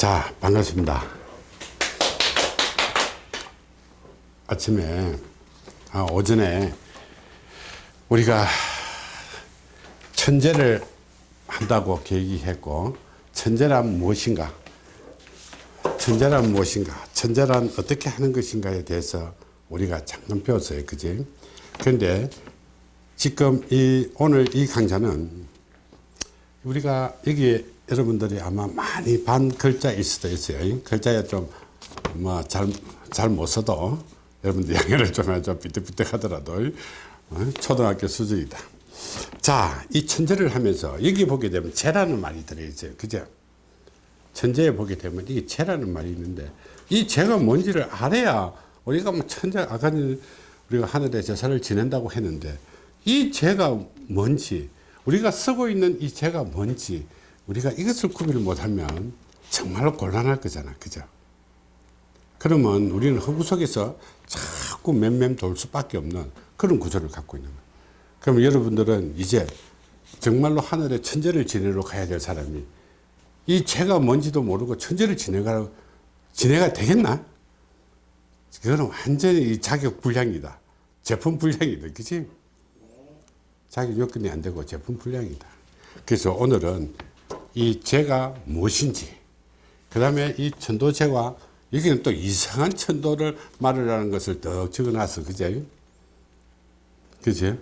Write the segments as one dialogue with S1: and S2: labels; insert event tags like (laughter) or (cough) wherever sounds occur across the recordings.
S1: 자 반갑습니다. 아침에 아, 오전에 우리가 천재를 한다고 계기했고 천재란 무엇인가? 천재란 무엇인가? 천재란 어떻게 하는 것인가에 대해서 우리가 잠깐 배웠어요 그지? 그런데 지금 이 오늘 이 강좌는 우리가 여기 여러분들이 아마 많이 반 글자일 수도 있어요. 글자에 좀뭐잘잘 못 써도 여러분들 양해를 좀 해줘. 삐뚤삐뚤 하더라도. 어? 초등학교 수준이다. 자 이 천재를 하면서 여기 보게 되면 재라는 말이 들어있어요. 그죠? 천재에 보게 되면 이게 재라는 말이 있는데 이 재가 뭔지를 알아야 우리가 뭐 천재 아까 우리가 하늘에 제사를 지낸다고 했는데 이 재가 뭔지 우리가 쓰고 있는 이 재가 뭔지 우리가 이것을 구별을 못하면 정말로 곤란할 거잖아 그죠 그러면 우리는 허구 속에서 자꾸 맴맴 돌 수밖에 없는 그런 구조를 갖고 있는 거예요 그러면 여러분들은 이제 정말로 하늘에 천재를 지내러 가야 될 사람이 이 죄가 뭔지도 모르고 천재를 지내가 지내가 되겠나? 그거는 완전히 자격 불량이다. 제품 불량이다. 그치? 자격 요건이 안 되고 제품 불량이다. 그래서 오늘은 이 죄가 무엇인지, 그 다음에 이 천도죄와 여기는 또 이상한 천도를 말을 것을 더 적어놨어. 그제? 그제?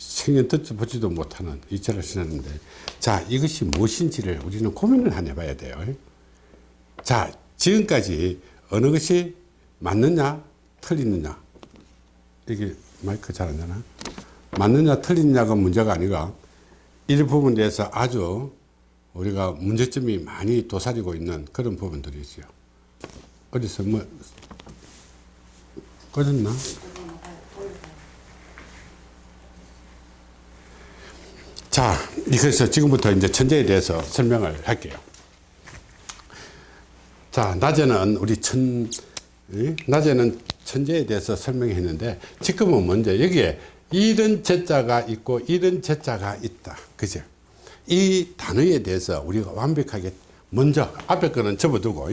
S1: 생년 듣지 보지도 못하는 이체를 지냈는데 자 이것이 무엇인지를 우리는 고민을 한 해봐야 돼요 자 지금까지 어느 것이 맞느냐 틀리느냐 이게 마이크 잘 안 되나 맞느냐 틀리느냐가 문제가 아니라 이 부분에 대해서 아주 우리가 문제점이 많이 도사리고 있는 그런 부분들이 있어요 어디서 뭐 꺼졌나 자, 그래서 지금부터 이제 천재에 대해서 설명을 할게요. 자, 낮에는 우리 천, 낮에는 천재에 대해서 설명했는데 지금은 먼저 여기에 이런 제자가 있고 이런 제자가 있다. 그죠? 이 단어에 대해서 우리가 완벽하게 먼저 앞에 거는 접어두고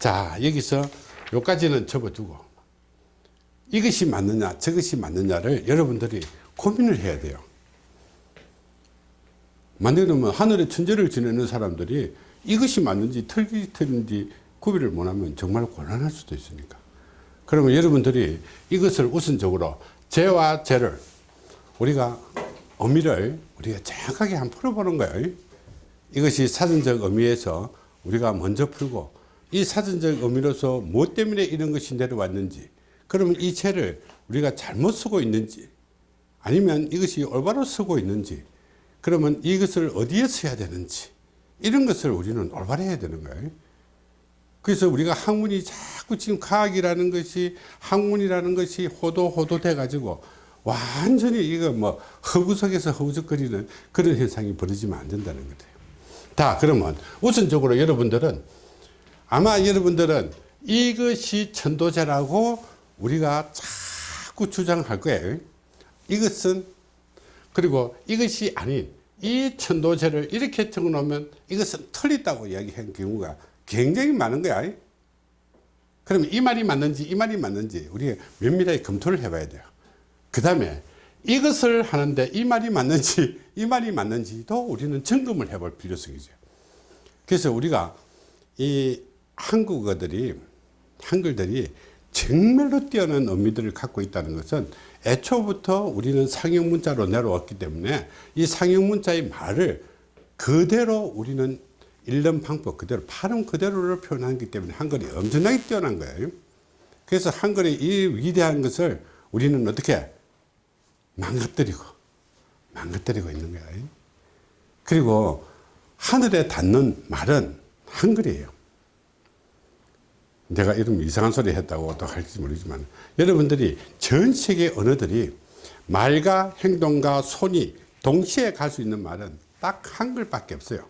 S1: 자, 여기서 요까지는 접어두고 이것이 맞느냐 저것이 맞느냐를 여러분들이 고민을 해야 돼요. 만약에 하늘의 천재를 지내는 사람들이 이것이 맞는지 틀기 틀린지 구별을 못하면 정말 곤란할 수도 있으니까 그러면 여러분들이 이것을 우선적으로 죄와 죄를 우리가 의미를 우리가 정확하게 한번 풀어보는 거예요. 이것이 사전적 의미에서 우리가 먼저 풀고 이 사전적 의미로서 무엇 때문에 이런 것이 내려왔는지 그러면 이 죄를 우리가 잘못 쓰고 있는지 아니면 이것이 올바로 쓰고 있는지 그러면 이것을 어디에 써야 되는지 이런 것을 우리는 올바로 해야 되는 거예요. 그래서 우리가 학문이 자꾸 지금 과학이라는 것이 학문이라는 것이 호도 호도 돼 가지고 완전히 이거 뭐 허구석에서 허우적거리는 그런 현상이 벌어지면 안 된다는 거예요. 다 그러면 우선적으로 여러분들은 아마 여러분들은 이것이 천도제라고 우리가 자꾸 주장할 거예요. 이것은 그리고 이것이 아닌 이 천도제를 이렇게 적어 놓으면 이것은 틀리다고 이야기한 경우가 굉장히 많은 거야. 그러면 이 말이 맞는지 이 말이 맞는지 우리가 면밀하게 검토를 해 봐야 돼요 그 다음에 이것을 하는데 이 말이 맞는지 이 말이 맞는지도 우리는 점검을 해볼 필요성이죠. 그래서 우리가 이 한국어들이 한글들이 정말로 뛰어난 의미들을 갖고 있다는 것은 애초부터 우리는 상형 문자로 내려왔기 때문에 이 상형 문자의 말을 그대로 우리는 읽는 방법 그대로 발음 그대로를 표현하기 때문에 한글이 엄청나게 뛰어난 거예요. 그래서 한글의 이 위대한 것을 우리는 어떻게 망가뜨리고 망가뜨리고 있는 거예요 그리고 하늘에 닿는 말은 한글이에요. 내가 이런 이상한 소리 했다고 또 할지 모르지만 여러분들이 전 세계 언어들이 말과 행동과 손이 동시에 갈 수 있는 말은 딱 한글밖에 없어요.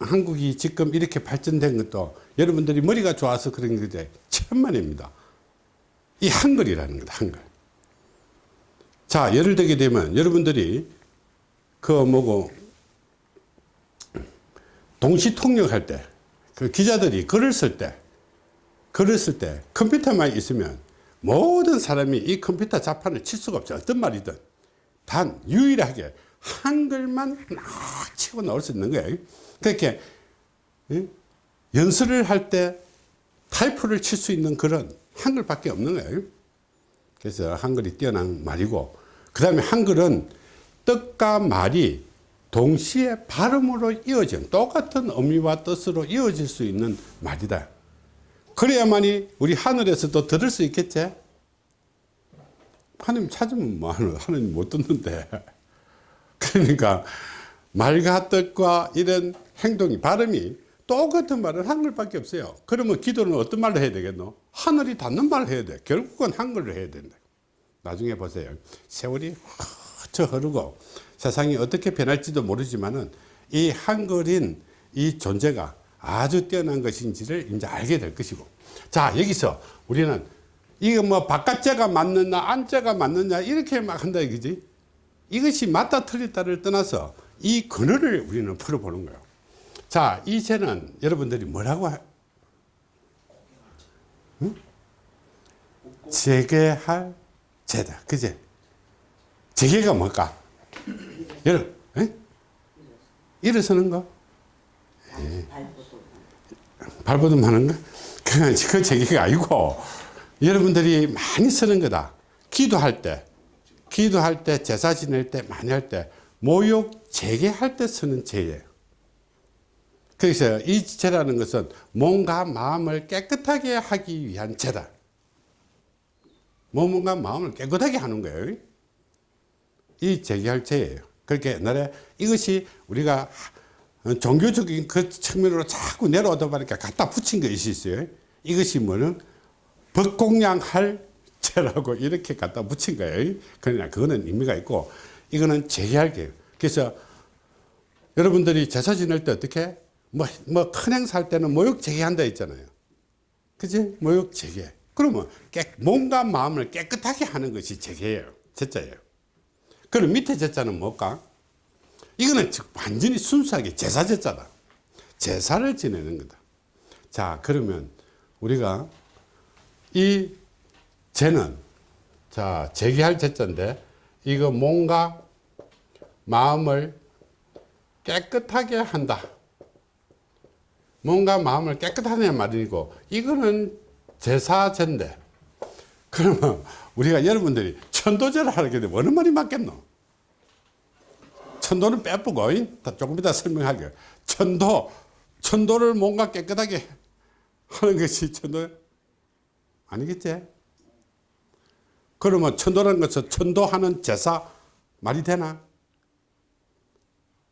S1: 한국이 지금 이렇게 발전된 것도 여러분들이 머리가 좋아서 그런 건데 천만입니다. 이 한글이라는 거다 한글 자 예를 들게 되면 여러분들이 그 뭐고 동시 통역할 때, 그 기자들이 글을 쓸 때, 글을 쓸 때 컴퓨터만 있으면 모든 사람이 이 컴퓨터 자판을 칠 수가 없죠. 어떤 말이든. 단 유일하게 한글만 막 치고 나올 수 있는 거예요. 그렇게 예? 연설을 할 때 타이프를 칠 수 있는 글은 한글밖에 없는 거예요. 그래서 한글이 뛰어난 말이고 그 다음에 한글은 뜻과 말이 동시에 발음으로 이어진 똑같은 의미와 뜻으로 이어질 수 있는 말이다. 그래야만이 우리 하늘에서도 들을 수 있겠지? 하나님 찾으면 뭐 하나님 못 듣는데. (laughs) 그러니까 말과 뜻과 이런 행동이, 발음이 똑같은 말은 한글밖에 없어요. 그러면 기도는 어떤 말로 해야 되겠노? 하늘이 닿는 말을 해야 돼. 결국은 한글로 해야 된다. 나중에 보세요. 세월이 훌쩍 흐르고 세상이 어떻게 변할지도 모르지만 은 이 한글인 이 존재가 아주 뛰어난 것인지를 이제 알게 될 것이고. 자, 여기서 우리는 이거 뭐 바깥자가 맞느냐, 안자가 맞느냐, 이렇게 막 한다, 이거지. 이것이 맞다 틀렸다를 떠나서 이 근원을 우리는 풀어보는 거예요. 자, 이 죄는 여러분들이 뭐라고 하, 응? 재개할 죄다. 그제? 재개가 뭘까? 여러분, 에? 일어서는 거? 발버둥 하는 거? 그건 그 재개가 아니고 여러분들이 많이 쓰는 거다. 기도할 때, 기도할 때, 제사 지낼 때, 많이 할 때, 모욕 재개할 때 쓰는 죄예요. 그래서 이 죄라는 것은 몸과 마음을 깨끗하게 하기 위한 죄다. 몸과 마음을 깨끗하게 하는 거예요. 이 재개할 죄예요. 그렇게 옛날에 이것이 우리가 종교적인 그 측면으로 자꾸 내려오다 보니까 갖다 붙인 것이 있어요. 이것이 뭐는 법공양할 죄라고 이렇게 갖다 붙인 거예요. 그러나 그거는 의미가 있고 이거는 재개할 거예요. 그래서 여러분들이 제사 지낼 때 어떻게 뭐, 뭐 큰 행사 할 때는 모욕 재개한다 했잖아요. 그지? 모욕 재개. 그러면 깨, 몸과 마음을 깨끗하게 하는 것이 재개예요. 제자예요. 그럼 밑에 제자는 뭘까? 이거는 완전히 순수하게 제사 제자다. 제사를 지내는 거다. 자, 그러면 우리가 이 죄는 자, 재개할 제자인데 이거 몸과 마음을 깨끗하게 한다. 몸과 마음을 깨끗하다는 말이고 이거는 제사제인데 그러면 우리가 여러분들이 천도제를 하게 되면 어느 말이 맞겠노? 천도는 빼쁘고 조금 이따 설명할게요. 천도, 천도를 뭔가 깨끗하게 하는 것이 천도 아니겠지? 그러면 천도라는 것은 천도하는 제사 말이 되나?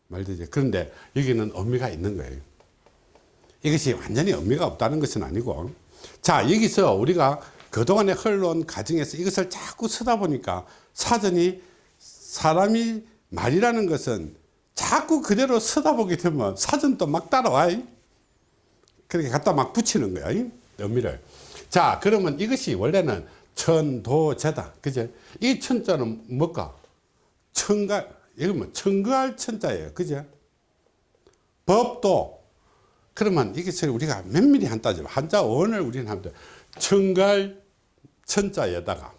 S1: 말 되지. 그런데 여기는 의미가 있는 거예요. 이것이 완전히 의미가 없다는 것은 아니고 자 여기서 우리가 그동안에 흘러온 과정에서 이것을 자꾸 쓰다 보니까 사전이 사람이 말이라는 것은 자꾸 그대로 쓰다 보게 되면 사전도 막 따라와. 그렇게 갖다 막 붙이는 거야 의미를. 자 그러면 이것이 원래는 천도제다. 그죠 이 천자는 뭘까? 천가 이거 뭐 천거할 천자예요. 그죠 법도 그러면 이것을 우리가 면밀히 한 따지면 한자 원을 우리는 하면 천갈 천자에다가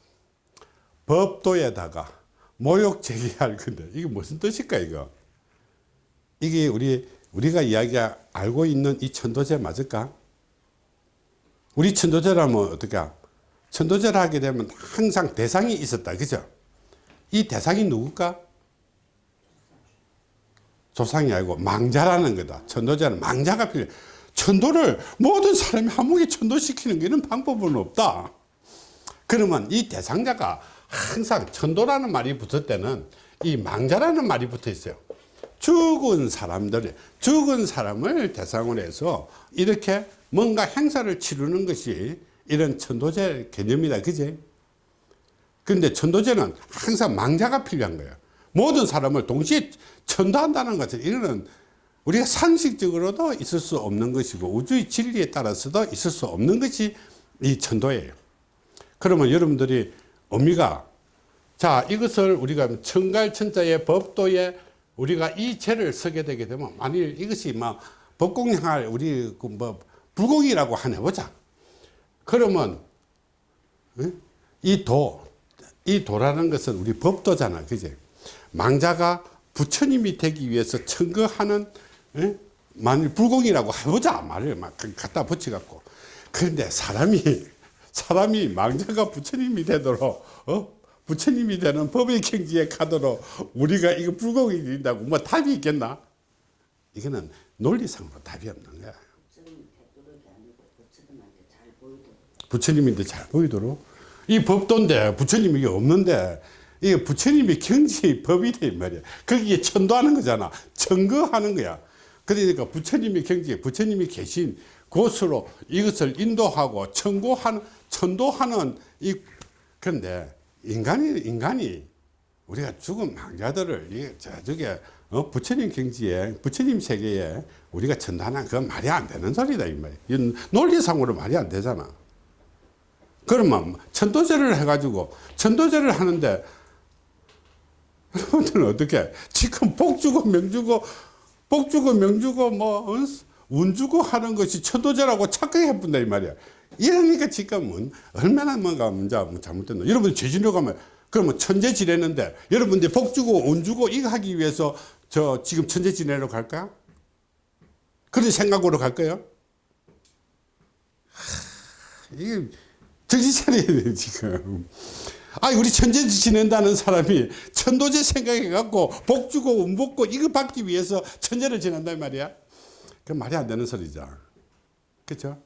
S1: 법도에다가 모욕 제기할 건데 이게 무슨 뜻일까 이거? 이게 우리 우리가 이야기 알고 있는 이 천도제 맞을까? 우리 천도제라면 어떻게 천도제를 하게 되면 항상 대상이 있었다. 그죠? 이 대상이 누굴까 조상이 아니고 망자라는 거다. 천도자는 망자가 필요해. 천도를 모든 사람이 한목에 천도시키는 게는 방법은 없다. 그러면 이 대상자가 항상 천도라는 말이 붙을 때는 이 망자라는 말이 붙어 있어요. 죽은 사람들, 죽은 사람을 대상으로 해서 이렇게 뭔가 행사를 치르는 것이 이런 천도제 개념이다. 그지? 근데 천도제는 항상 망자가 필요한 거예요. 모든 사람을 동시에 천도한다는 것은 이거는 우리가 상식적으로도 있을 수 없는 것이고 우주의 진리에 따라서도 있을 수 없는 것이 이 천도예요. 그러면 여러분들이 의미가 자 이것을 우리가 천갈천자의 법도에 우리가 이 죄를 쓰게 되게 되면 만일 이것이 막 법공행할 우리 그뭐 불공이라고 한 해보자. 그러면 어? 이 도, 이 도라는 것은 우리 법도잖아, 그지? 망자가 부처님이 되기 위해서 청거하는 어? 만일 불공이라고 해보자 말을 막 갖다 붙여갖고 그런데 사람이 (laughs) 사람이 망자가 부처님이 되도록 어? 부처님이 되는 법의 경지에 가도록 우리가 이거 불공이 된다고 뭐 답이 있겠나? 이거는 논리상으로 답이 없는 거야. 부처님인데 잘 보이도록 이 법도인데 부처님이 없는데 이게 부처님이 경지의 법이 돼 말이야. 거기에 천도하는 거잖아. 청거하는 거야. 그러니까 부처님이 경지에 부처님이 계신 곳으로 이것을 인도하고 청고하는 천도하는 이 그런데 인간이 인간이 우리가 죽은 망자들을 이 저쪽에 어, 부처님 경지에 부처님 세계에 우리가 천도하는 그건 말이 안 되는 소리다 이 말이야. 이건 논리상으로 말이 안 되잖아. 그러면 천도제를 해가지고 천도제를 하는데 여러분들은 어떻게 지금 복 주고 명 주고 복 주고 명 주고 뭐 운 주고 하는 것이 천도제라고 착각해 본다 이 말이야. 이러니까 지금은 얼마나 뭔가 문제가 잘못됐나. 여러분 제주도 가면 그러면 천재 지내는데 여러분들 복 주고 운 주고 이거 하기 위해서 저 지금 천재 지내러 갈까? 그런 생각으로 갈 거예요? 하, 이게 정신 차려야 돼 지금 아 우리 천재 지낸다는 사람이 천도제 생각해 갖고 복 주고 운 받고 이거 받기 위해서 천재를 지낸단 말이야. 그 말이 안 되는 소리죠. 그렇죠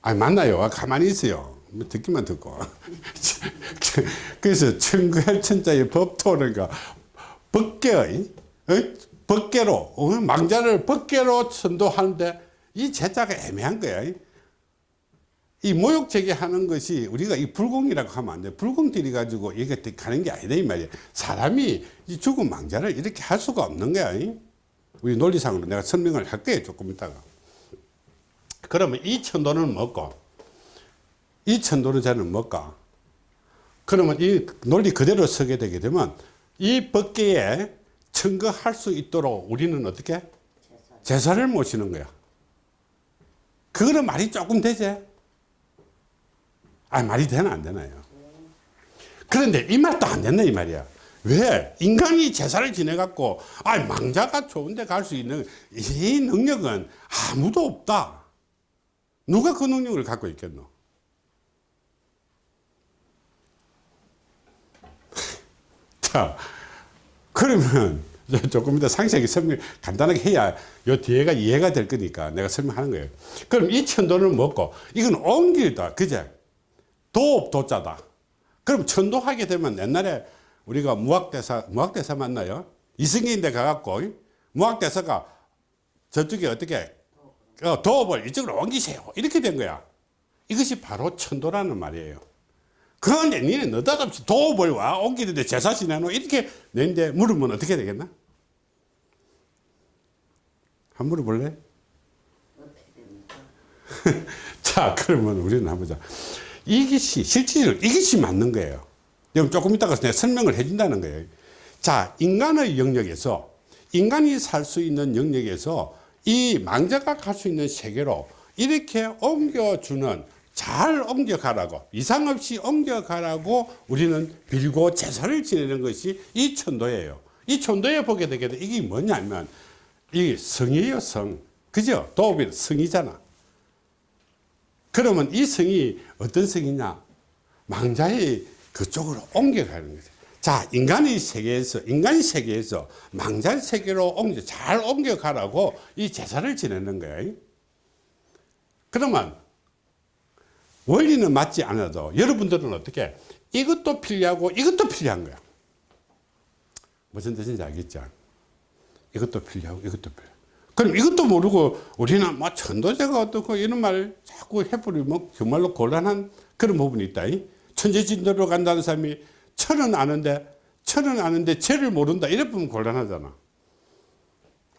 S1: 아 만나요? 가만히 있어요. 뭐 듣기만 듣고. (laughs) 그래서 천구헬천자의 법토는가 법계의 어? 법계로 어? 망자를 법계로 천도하는데 이 제자가 애매한 거야 이 모욕 제기하는 것이 우리가 이 불공이라고 하면 안 돼. 불공 들이 가지고 이게 가는 게 아니다 이 말이야. 사람이 이 죽은 망자를 이렇게 할 수가 없는 거야. 우리 논리상으로 내가 설명을 할 거예요. 조금 있다가. 그러면 이 천도는 뭐고 이 천도르자는 뭘까? 그러면 이 논리 그대로 서게 되게 되면 이 법계에 청거할 수 있도록 우리는 어떻게? 제사를 모시는 거야. 그거는 말이 조금 되지? 아 말이 되나 안 되나요? 그런데 이 말도 안 된다 이 말이야. 왜? 인간이 제사를 지내 갖고 아 망자가 좋은데 갈 수 있는 이 능력은 아무도 없다. 누가 그 능력을 갖고 있겠노? (laughs) 자, 그러면 조금 이따 상세하게 설명 간단하게 해야 요 뒤에가 이해가 될 거니까 내가 설명하는 거예요. 그럼 이 천도는 뭐고? 이건 옮길다. 그제? 도업 도자다. 그럼 천도하게 되면 옛날에 우리가 무학대사, 무학대사 맞나요? 이승기인데 가갖고 무학대사가 저쪽에 어떻게 어, 도업을 이쪽으로 옮기세요. 이렇게 된 거야. 이것이 바로 천도라는 말이에요. 그런데 니네 느닷없이 도업을 와 옮기는데 제사 지내노 이렇게 내는데 물으면 어떻게 되겠나? 한 물어볼래? (laughs) 자 그러면 우리는 한번 보자. 이것이 실질적으로 이것이 맞는 거예요. 그럼 조금 이따가 내가 설명을 해준다는 거예요. 자 인간의 영역에서 인간이 살 수 있는 영역에서 이 망자가 갈 수 있는 세계로 이렇게 옮겨주는 잘 옮겨가라고 이상 없이 옮겨가라고 우리는 빌고 제사를 지내는 것이 이 천도예요. 이 천도에 보게 되게 돼 이게 뭐냐면 이 성이에요 성. 그죠? 도업이 성이잖아. 그러면 이 성이 어떤 성이냐? 망자의 그쪽으로 옮겨가는 거죠. 자, 인간의 세계에서, 인간 세계에서 망자 세계로 옮겨, 잘 옮겨가라고 이 제사를 지내는 거예요. 그러면 원리는 맞지 않아도 여러분들은 어떻게 이것도 필요하고 이것도 필요한 거야. 무슨 뜻인지 알겠죠? 이것도 필요하고 이것도 필요. 그럼 이것도 모르고 우리는 뭐 천도제가 어떻고 이런 말 자꾸 해버리면 정말로 곤란한 그런 부분이 있다. 천재진도로 간다는 사람이 천은 아는데 천은 아는데 죄를 모른다. 이래 보면 곤란하잖아.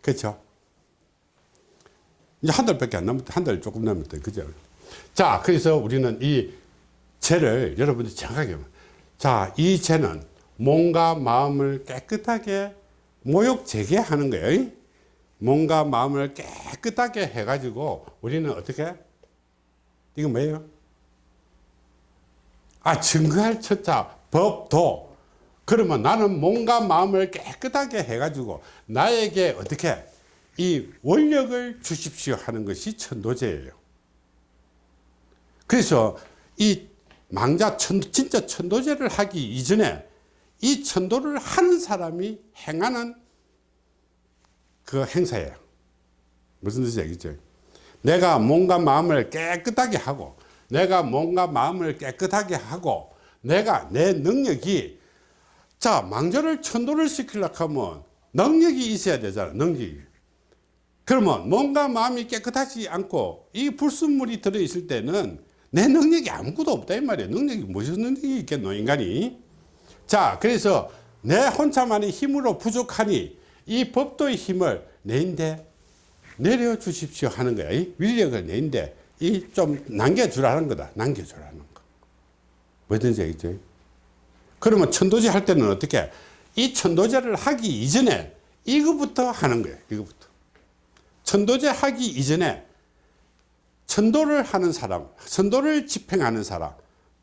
S1: 그렇죠? 이제 한 달밖에 안 남았다. 한 달 조금 남았다. 그죠? 자, 그래서 우리는 이 죄를 여러분들 정확하게 자, 이 죄는 몸과 마음을 깨끗하게 모욕 재개하는 거예요. 몸과 마음을 깨끗하게 해가지고 우리는 어떻게? 이거 뭐예요? 아, 증거할 첫자, 법도. 그러면 나는 몸과 마음을 깨끗하게 해가지고 나에게 어떻게? 이 원력을 주십시오 하는 것이 천도제예요. 그래서 이 망자 천, 진짜 천도제를 하기 이전에 이 천도를 하는 사람이 행하는 그 행사예요. 무슨 뜻인지 알겠죠? 내가 몸과 마음을 깨끗하게 하고 내가 몸과 마음을 깨끗하게 하고 내가 내 능력이 자 망자를 천도를 시키려고 하면 능력이 있어야 되잖아 능력이 그러면 몸과 마음이 깨끗하지 않고 이 불순물이 들어있을 때는 내 능력이 아무것도 없다 이 말이에요 능력이 무슨 능력이 있겠노 인간이 자 그래서 내 혼자만의 힘으로 부족하니 이 법도의 힘을 내인데 내려 주십시오 하는 거야. 이 위력을 내인데 이 좀 남겨주라는 거다. 남겨주라는 거. 뭐든지 알겠죠? 그러면 천도제 할 때는 어떻게? 이 천도제를 하기 이전에 이거부터 하는 거예요 이거부터. 천도제 하기 이전에 천도를 하는 사람 천도를 집행하는 사람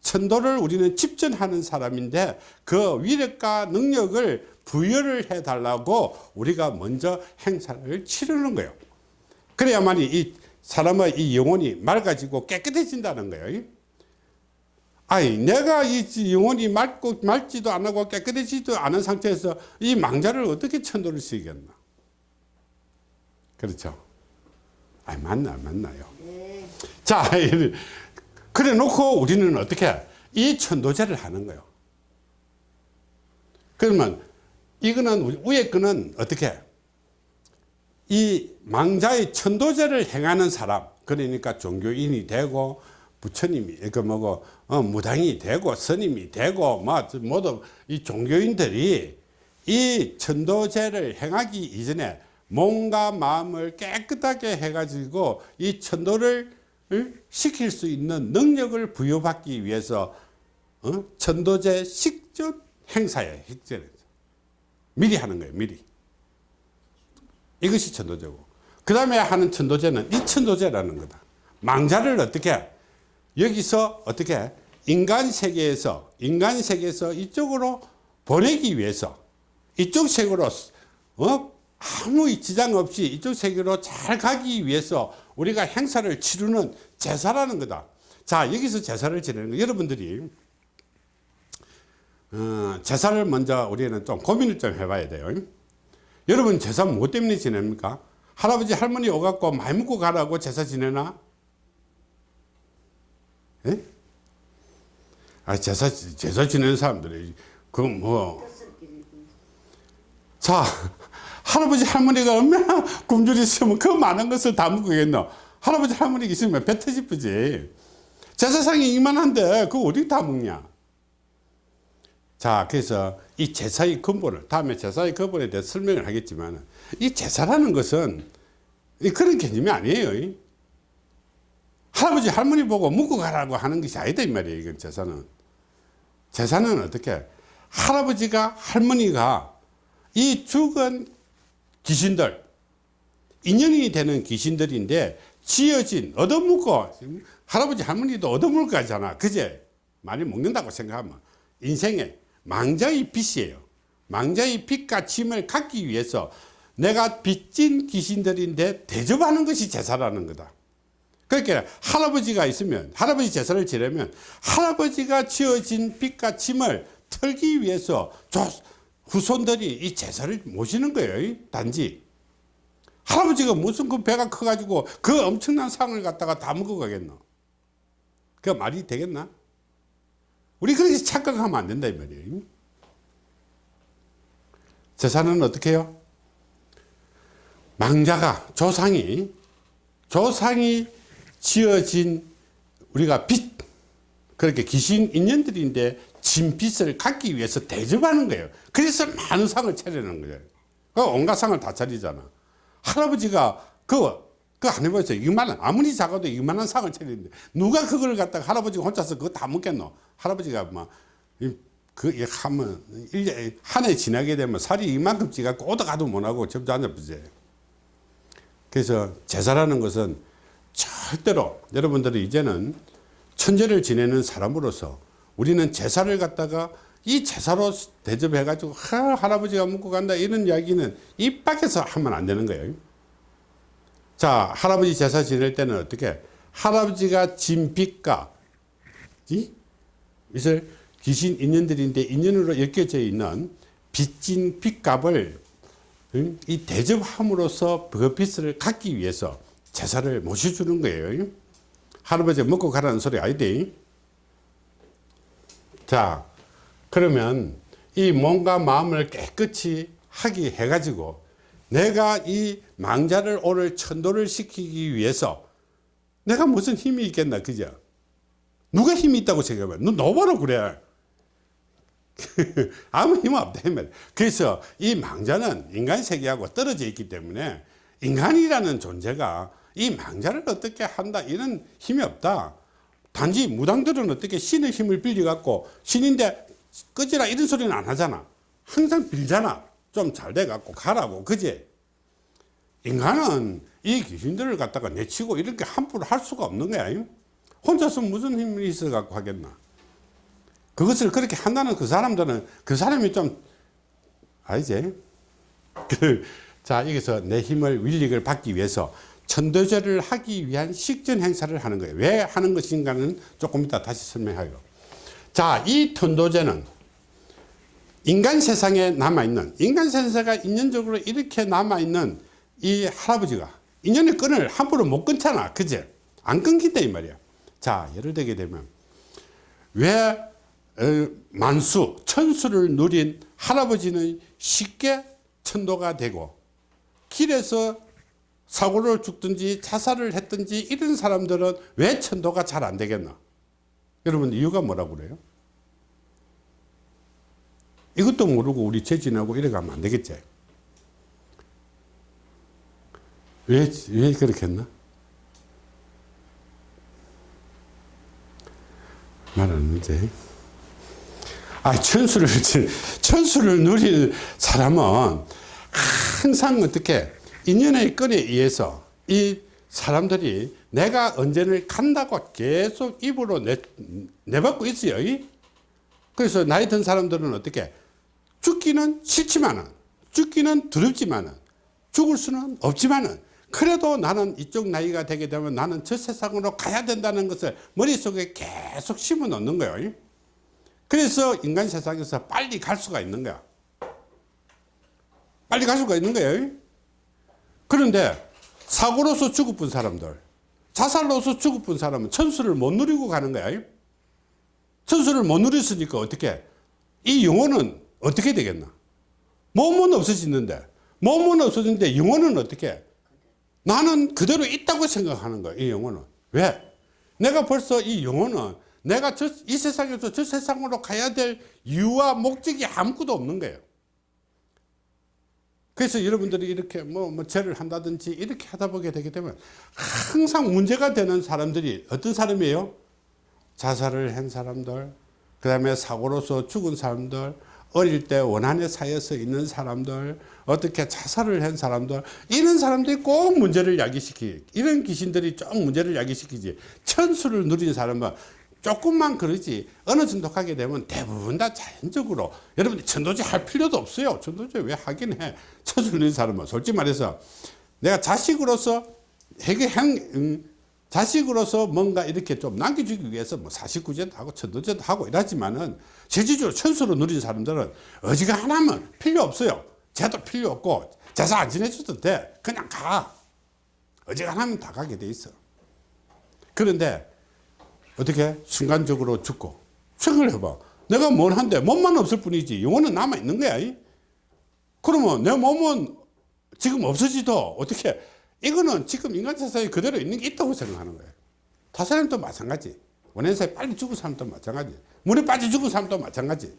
S1: 천도를 우리는 집전하는 사람인데 그 위력과 능력을 부여를 해 달라고 우리가 먼저 행사를 치르는 거예요. 그래야만이 이 사람의 이 영혼이 맑아지고 깨끗해진다는 거예요. 아니 내가 이 영혼이 맑고 맑지도 않고 깨끗해지지도 않은 상태에서 이 망자를 어떻게 천도를 시겠나? 그렇죠? 아니 맞나 안 맞나요?
S2: 네.
S1: 자 그래 놓고 우리는 어떻게 이 천도제를 하는 거예요. 그러면 이거는 위에 거는 어떻게 이 망자의 천도제를 행하는 사람 그러니까 종교인이 되고 부처님이 그 뭐고 어, 무당이 되고 스님이 되고 뭐 모두 이 종교인들이 이 천도제를 행하기 이전에 몸과 마음을 깨끗하게 해가지고 이 천도를 을 시킬 수 있는 능력을 부여받기 위해서 어? 천도제 식전 행사예요. 식전. 미리 하는 거예요. 미리. 이것이 천도제고. 그 다음에 하는 천도제는 이 천도제라는 거다. 망자를 어떻게 여기서 어떻게 인간 세계에서 인간 세계에서 이쪽으로 보내기 위해서 이쪽 세계로 어? 아무 지장 없이 이쪽 세계로 잘 가기 위해서 우리가 행사를 치르는 제사라는 거다. 자 여기서 제사를 지내는 거 여러분들이 어, 제사를 먼저 우리는 좀 고민을 좀 해봐야 돼요. 여러분 제사 뭐 때문에 지냅니까? 할아버지 할머니 오갖고 많이 먹고 가라고 제사 지내나? 예? 아 제사 제사 지내는 사람들이 그뭐 자, 할아버지 할머니가 얼마나 굶주리 있으면 그 많은 것을 다 먹겠노? 할아버지 할머니가 있으면 배 터지쁘지. 제사상이 이만한데 그거 어디 다 먹냐? 자, 그래서 이 제사의 근본을, 다음에 제사의 근본에 대해 설명을 하겠지만, 이 제사라는 것은 이 그런 개념이 아니에요. 할아버지 할머니 보고 묵고 가라고 하는 것이 아니다, 이 말이에요. 이건 제사는. 제사는 어떻게? 할아버지가, 할머니가 이 죽은 귀신들 인연이 되는 귀신들인데 지어진 얻어먹고 할아버지 할머니도 얻어먹을 거잖아 그제 많이 먹는다고 생각하면 인생에 망자의 빚이에요 망자의 짐을 갖기 위해서 내가 빚진 귀신들인데 대접하는 것이 제사라는 거다 그러니까 할아버지가 있으면 할아버지 제사를 지내면 할아버지가 지어진 짐을 털기 위해서 조, 후손들이 이 제사를 모시는 거예요. 단지. 할아버지가 무슨 그 배가 커가지고 그 엄청난 상을 갖다가 다 먹어가겠노? 그 말이 되겠나? 우리 그렇게 착각하면 안 된다, 이 말이에요. 제사는 어떻게 해요? 망자가, 조상이, 조상이 지어진 우리가 빛, 그렇게 귀신 인연들인데 진빛을 갖기 위해서 대접하는 거예요. 그래서 많은 상을 차리는 거예요. 그 온갖 상을 다 차리잖아. 할아버지가 그, 그안 해보세요. 이만한, 아무리 작아도 이만한 상을 차리는데, 누가 그걸 갖다가 할아버지가 혼자서 그거 다 먹겠노? 할아버지가 막, 이, 그, 이 하면, 한해 지나게 되면 살이 이만큼 찌갖고 오도 가도 못하고 접주 앉아보세요. 그래서 제사라는 것은 절대로 여러분들이 이제는 천재를 지내는 사람으로서 우리는 제사를 갖다가 이 제사로 대접해 가지고 하, 할아버지가 묻고 간다 이런 이야기는 입 밖에서 하면 안 되는 거예요 자 할아버지 제사 지낼 때는 어떻게? 할아버지가 진 빚과 이? 이것을 귀신 인연들인데 인연으로 엮여져 있는 빚진 빚값을 응? 이 대접함으로써 그 빚을 갚기 위해서 제사를 모셔주는 거예요. 할아버지 먹고 가라는 소리 아니대 자 그러면 이 몸과 마음을 깨끗이 하기 해 가지고 내가 이 망자를 오늘 천도를 시키기 위해서 내가 무슨 힘이 있겠나 그죠? 누가 힘이 있다고 생각해 너 너버로 그래. (laughs) 아무 힘 없다. 그래서 이 망자는 인간 세계하고 떨어져 있기 때문에 인간이라는 존재가 이 망자를 어떻게 한다 이런 힘이 없다. 단지 무당들은 어떻게 신의 힘을 빌려 갖고 신인데 꺼지라 이런 소리는 안 하잖아. 항상 빌잖아 좀 잘 돼 갖고 가라고 그지? 인간은 이 귀신들을 갖다가 내치고 이렇게 함부로 할 수가 없는 거야 혼자서 무슨 힘이 있어 갖고 하겠나? 그것을 그렇게 한다는 그 사람들은 그 사람이 좀 알지 그, (laughs) 자 여기서 내 힘을 willig을 받기 위해서 천도제를 하기 위한 식전 행사를 하는 거예요. 왜 하는 것인가는 조금 이따 다시 설명해요 자이 천도제는 인간 세상에 남아있는 인간 세상가 인연적으로 이렇게 남아있는 이 할아버지가 인연의 끈을 함부로 못 끊잖아. 그제? 안 끊긴다 이 말이야. 자 예를 들게 되면 왜 어, 만수 천수를 누린 할아버지는 쉽게 천도가 되고 길에서 사고를 죽든지 자살을 했든지 이런 사람들은 왜 천도가 잘 안 되겠나? 여러분 이유가 뭐라고 그래요 이것도 모르고 우리 재진하고 이래 가면 안 되겠지? 왜, 왜 그렇게 했나? 말하는지 아 천수를 (laughs) 천수를 누릴 사람은 항상 어떻게 인연의 끈에 의해서 이 사람들이 내가 언제를 간다고 계속 입으로 내, 내받고 있어요 그래서 나이 든 사람들은 어떻게 죽기는 싫지만은 죽기는 두렵지만은 죽을 수는 없지만은 그래도 나는 이쪽 나이가 되게 되면 나는 저 세상으로 가야 된다는 것을 머릿속에 계속 심어 놓는 거예요. 그래서 인간 세상에서 빨리 갈 수가 있는 거야. 빨리 갈 수가 있는 거예요. 그런데 사고로서 죽어본 사람들 자살로서 죽어본 사람은 천수를 못 누리고 가는 거야. 천수를 못 누렸으니까 어떻게? 이 영혼은 어떻게 되겠나? 몸은 없어지는데 몸은 없어지는데 영혼은 어떻게? 나는 그대로 있다고 생각하는 거야 이 영혼은. 왜? 내가 벌써 이 영혼은 내가 저, 이 세상에서 저 세상으로 가야 될 이유와 목적이 아무것도 없는 거예요. 그래서 여러분들이 이렇게 뭐, 뭐 죄를 한다든지 이렇게 하다 보게 되게 되면 항상 문제가 되는 사람들이 어떤 사람이에요? 자살을 한 사람들 그 다음에 사고로서 죽은 사람들 어릴 때 원한에 쌓여서 있는 사람들 어떻게 자살을 한 사람들 이런 사람들이 꼭 문제를 야기시키 이런 귀신들이 좀 문제를 야기시키지. 천수를 누린 사람은 조금만 그러지 어느 정도 하게 되면 대부분 다 자연적으로 여러분들 천도제 할 필요도 없어요. 천도제 왜 하긴 해? 천수를 누린 사람은 솔직히 말해서 내가 자식으로서 해결한 음, 자식으로서 뭔가 이렇게 좀 남겨주기 위해서 뭐 사십구제도 하고 천도제도 하고 이러지만은 실질적으로 천수로 누린 사람들은 어지간하면 필요 없어요. 제도 필요 없고 제사 안 지내줘도 돼. 그냥 가. 어지간하면 다 가게 돼 있어. 그런데 어떻게 순간적으로 죽고 생각을 해봐. 내가 뭘 한데 몸만 없을 뿐이지 영혼은 남아있는 거야 그러면 내 몸은 지금 없어지도 어떻게 이거는 지금 인간 세상에 그대로 있는 게 있다고 생각하는 거예요. 타사람도 마찬가지. 원행사에 빨리 죽은 사람도 마찬가지. 물에 빠져 죽은 사람도 마찬가지.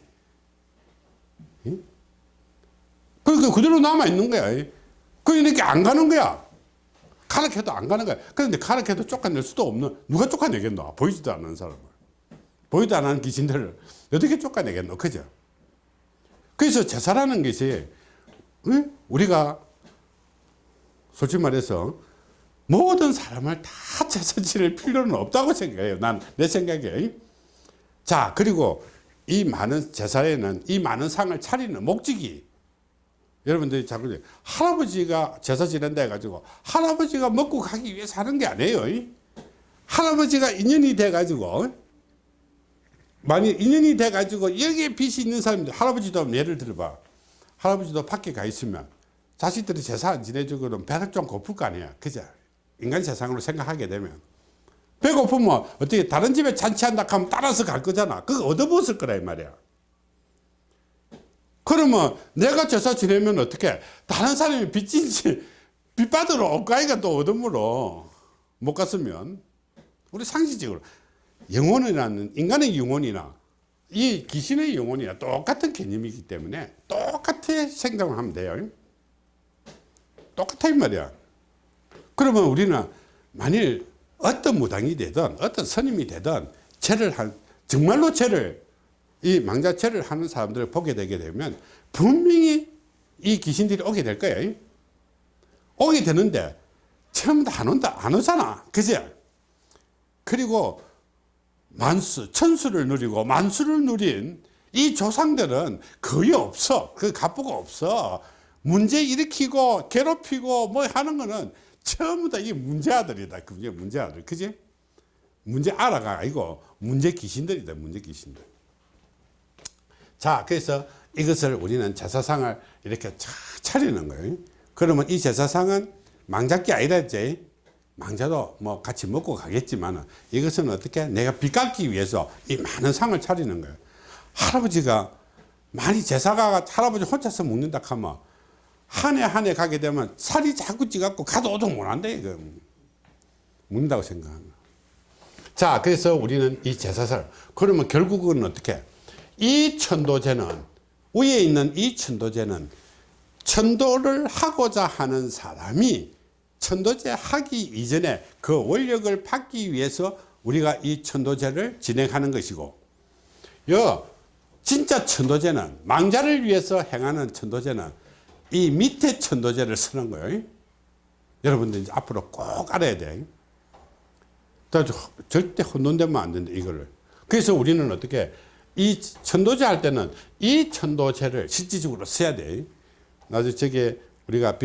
S1: 응? 그러니까 그대로 남아있는 거야. 그러니까 안 가는 거야. 가르쳐도 안 가는 거야. 그런데 가르쳐도 쫓아낼 수도 없는, 누가 쫓아내겠노? 보이지도 않는 사람을. 보이도 안 하는 귀신들을 어떻게 쫓아내겠노? 그죠? 그래서 제사라는 것이, 응? 우리가 솔직히 말해서 모든 사람을 다 (laughs) 제사 지낼 필요는 없다고 생각해요. 난 내 생각에. 자, 그리고 이 많은 제사에는 이 많은 상을 차리는 목적이 여러분들이 자꾸 할아버지가 제사 지낸다 해가지고 할아버지가 먹고 가기 위해서 하는 게 아니에요. 할아버지가 인연이 돼가지고 많이 인연이 돼가지고 여기에 빚이 있는 사람들 할아버지도 예를 들어봐 할아버지도 밖에 가 있으면 자식들이 제사 안 지내주고 그러면 배를 좀 고플 거 아니야. 그죠? 인간 세상으로 생각하게 되면. 배고프면 어떻게 다른 집에 잔치한다 하면 따라서 갈 거잖아. 그거 얻어먹었을 이 말이야. 그러면 내가 제사 지내면 어떻게? 다른 사람이 빚진지 빚 받으러 옷가이가 또 얻어물어. 못 갔으면. 우리 상식적으로. 영혼이라는 인간의 영혼이나 이 귀신의 영혼이나 똑같은 개념이기 때문에 똑같이 생각을 하면 돼요. 똑같아 이 말이야. 그러면 우리는 만일 어떤 무당이 되든 어떤 스님이 되든 죄를 한 정말로 죄를 이 망자죄를 하는 사람들을 보게 되게 되면 분명히 이 귀신들이 오게 될 거예요. 오게 되는데 처음 다안 온다 안 오잖아. 그죠? 그리고 만수, 천수를 누리고 만수를 누린 이 조상들은 거의 없어. 그 갑부가 없어. 문제 일으키고 괴롭히고 뭐 하는 거는 전부 다이 문제 아들이다. 그게 문제 아들. 그지? 문제 알아가 아니고 문제 귀신들이다. 문제 귀신들. 자, 그래서 이것을 우리는 제사상을 이렇게 차, 차리는 거예요. 그러면 이 제사상은 망작기 아니라 이제 망자도 뭐 같이 먹고 가겠지만 이것은 어떻게 내가 빚 갚기 위해서 이 많은 상을 차리는 거예요. 할아버지가 많이 제사가 할아버지 혼자서 먹는다 하면 한 해 한 해 가게 되면 살이 자꾸 찌갖고 가도 오도 못한다 이거. 생각하는 거예요. 자 그래서 우리는 이 제사살 그러면 결국은 어떻게? 이 천도제는 위에 있는 이 천도제는 천도를 하고자 하는 사람이 천도제 하기 이전에 그 원력을 받기 위해서 우리가 이 천도제를 진행하는 것이고 여 진짜 천도제는 망자를 위해서 행하는 천도제는 이 밑에 천도제를 쓰는 거예요. 여러분들 이제 앞으로 꼭 알아야 돼. 절대 혼돈되면 안 된다 이거를. 그래서 우리는 어떻게 이 천도제 할 때는 이 천도제를 실질적으로 써야 돼. 나중에 저게 우리가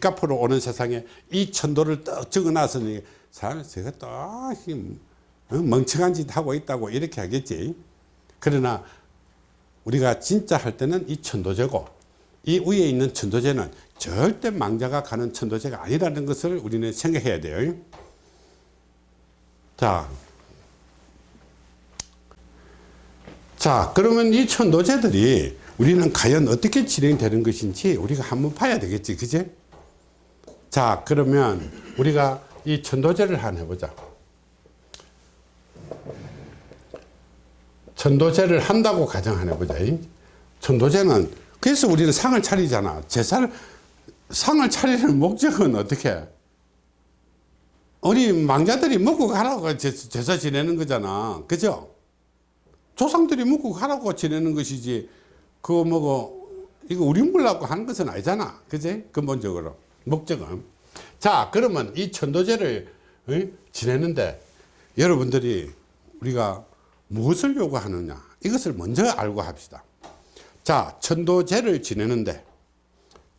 S1: 갚으러 오는 세상에 이 천도를 떡 적어놨으니 사람이 제가 또 어, 멍청한 짓 하고 있다고 이렇게 하겠지. 그러나 우리가 진짜 할 때는 이 천도제고 이 위에 있는 천도제는 절대 망자가 가는 천도제가 아니라는 것을 우리는 생각해야 돼요. 자, 자 그러면 이 천도제들이 우리는 과연 어떻게 진행되는 것인지 우리가 한번 봐야 되겠지 그제 자 그러면 우리가 이 천도제를 한번 해보자. 천도제를 한다고 가정 을 해보자. 천도제는 그래서 우리는 상을 차리잖아. 제사를 상을 차리는 목적은 어떻게? 우리 망자들이 먹고 가라고 제사 지내는 거잖아. 그죠? 조상들이 먹고 가라고 지내는 것이지. 그거 뭐고 이거 우리 물라고 하는 것은 아니잖아. 그지? 근본적으로. 목적은. 자 그러면 이 천도제를 어? 지내는데 여러분들이 우리가 무엇을 요구하느냐? 이것을 먼저 알고 합시다 자 천도제를 지내는데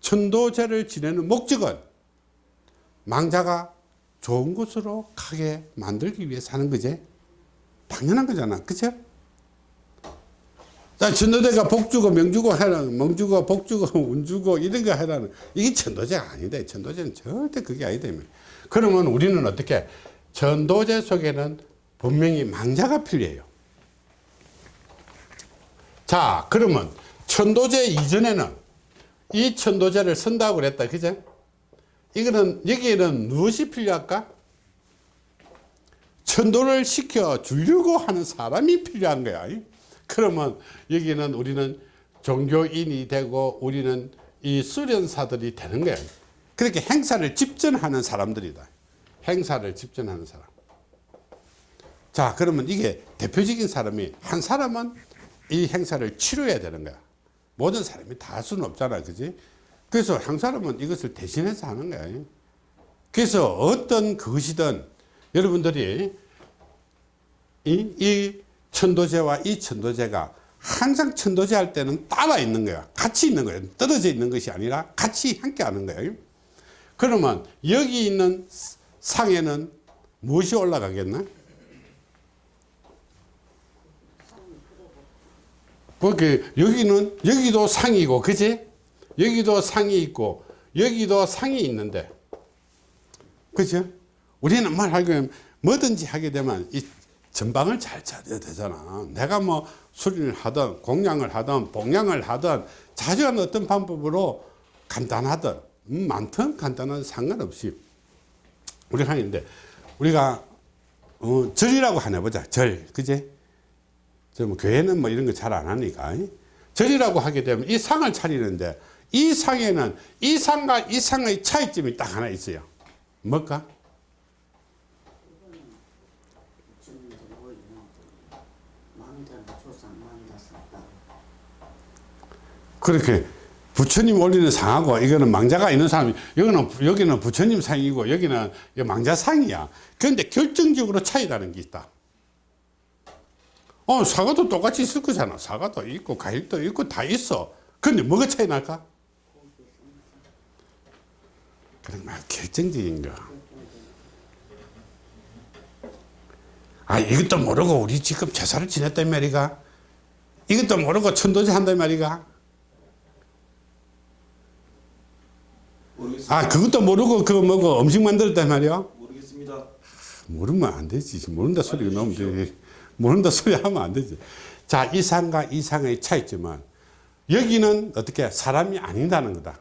S1: 천도제를 지내는 목적은 망자가 좋은 곳으로 가게 만들기 위해서 하는 거지 당연한 거잖아 그죠 자, 천도제가 복주고 명주고 해라는 멍주고 복주고 (laughs) 운주고 이런 거 해라는 이게 천도제가 아니다. 천도제는 절대 그게 아니다. 그러면 우리는 어떻게 천도제 속에는 분명히 망자가 필요해요. 자, 그러면 천도제 이전에는 이 천도제를 쓴다고 그랬다. 그죠? 이거는 여기에는 무엇이 필요할까? 천도를 시켜 주려고 하는 사람이 필요한 거야. 그러면 여기는 우리는 종교인이 되고 우리는 이 수련사들이 되는 거예요. 그렇게 행사를 집전하는 사람들이다. 행사를 집전하는 사람. 자, 그러면 이게 대표적인 사람이 한 사람은 이 행사를 치료해야 되는 거야. 모든 사람이 다 할 수는 없잖아. 그지? 그래서 한 사람은 이것을 대신해서 하는 거예요. 그래서 어떤 그것이든 여러분들이 이, 이 천도제와 이 천도제가 항상 천도제 할 때는 따라 있는 거야. 같이 있는 거예요. 떨어져 있는 것이 아니라 같이 함께 하는 거예요. 그러면 여기 있는 상에는 무엇이 올라가겠나? 그렇게 여기는 여기도 상이고 그지? 여기도 상이 있고 여기도 상이 있는데 그죠? 우리는 말하기로 뭐든지 하게 되면 이 전방을 잘 찾아야 되잖아. 내가 뭐 수리를 하든 공양을 하든 봉양을 하든 자주한 어떤 방법으로 간단하든 음, 많든 간단한 상관없이 우리가 하는데 우리가 어, 절이라고 하나 보자. 절, 그 지? 좀 교회는 뭐 이런 거 잘 안 하니까 절이라고 하게 되면 이 상을 차리는데 이 상에는 이 상과 이 상의 차이점이 딱 하나 있어요. 뭘까?
S2: 뭐
S1: 그렇게 부처님 올리는 상하고 이거는 망자가 있는 사람이 여기는 여기는 부처님 상이고 여기는 이 망자 상이야. 그런데 결정적으로 차이라는 게 있다. 어 사과도 똑같이 있을 거잖아. 사과도 있고 과일도 있고 다 있어. 근데 뭐가 차이 날까? 그런 말 결정적인 거. 아 이것도 모르고 우리 지금 제사를 지냈단 말이가. 이것도 모르고 천도제 한단 말이가.
S3: 모르겠습니다.
S1: 아 그것도 모르고 그거 뭐고 음식 만들었단 말이야
S3: 모르겠습니다.
S1: 모르면 안 되지 모른다 소리가 나오면 되지 모른다 소리 하면 안 되지. 자 이상과 이상의 차이점은 여기는 어떻게 사람이 아니다는 거다.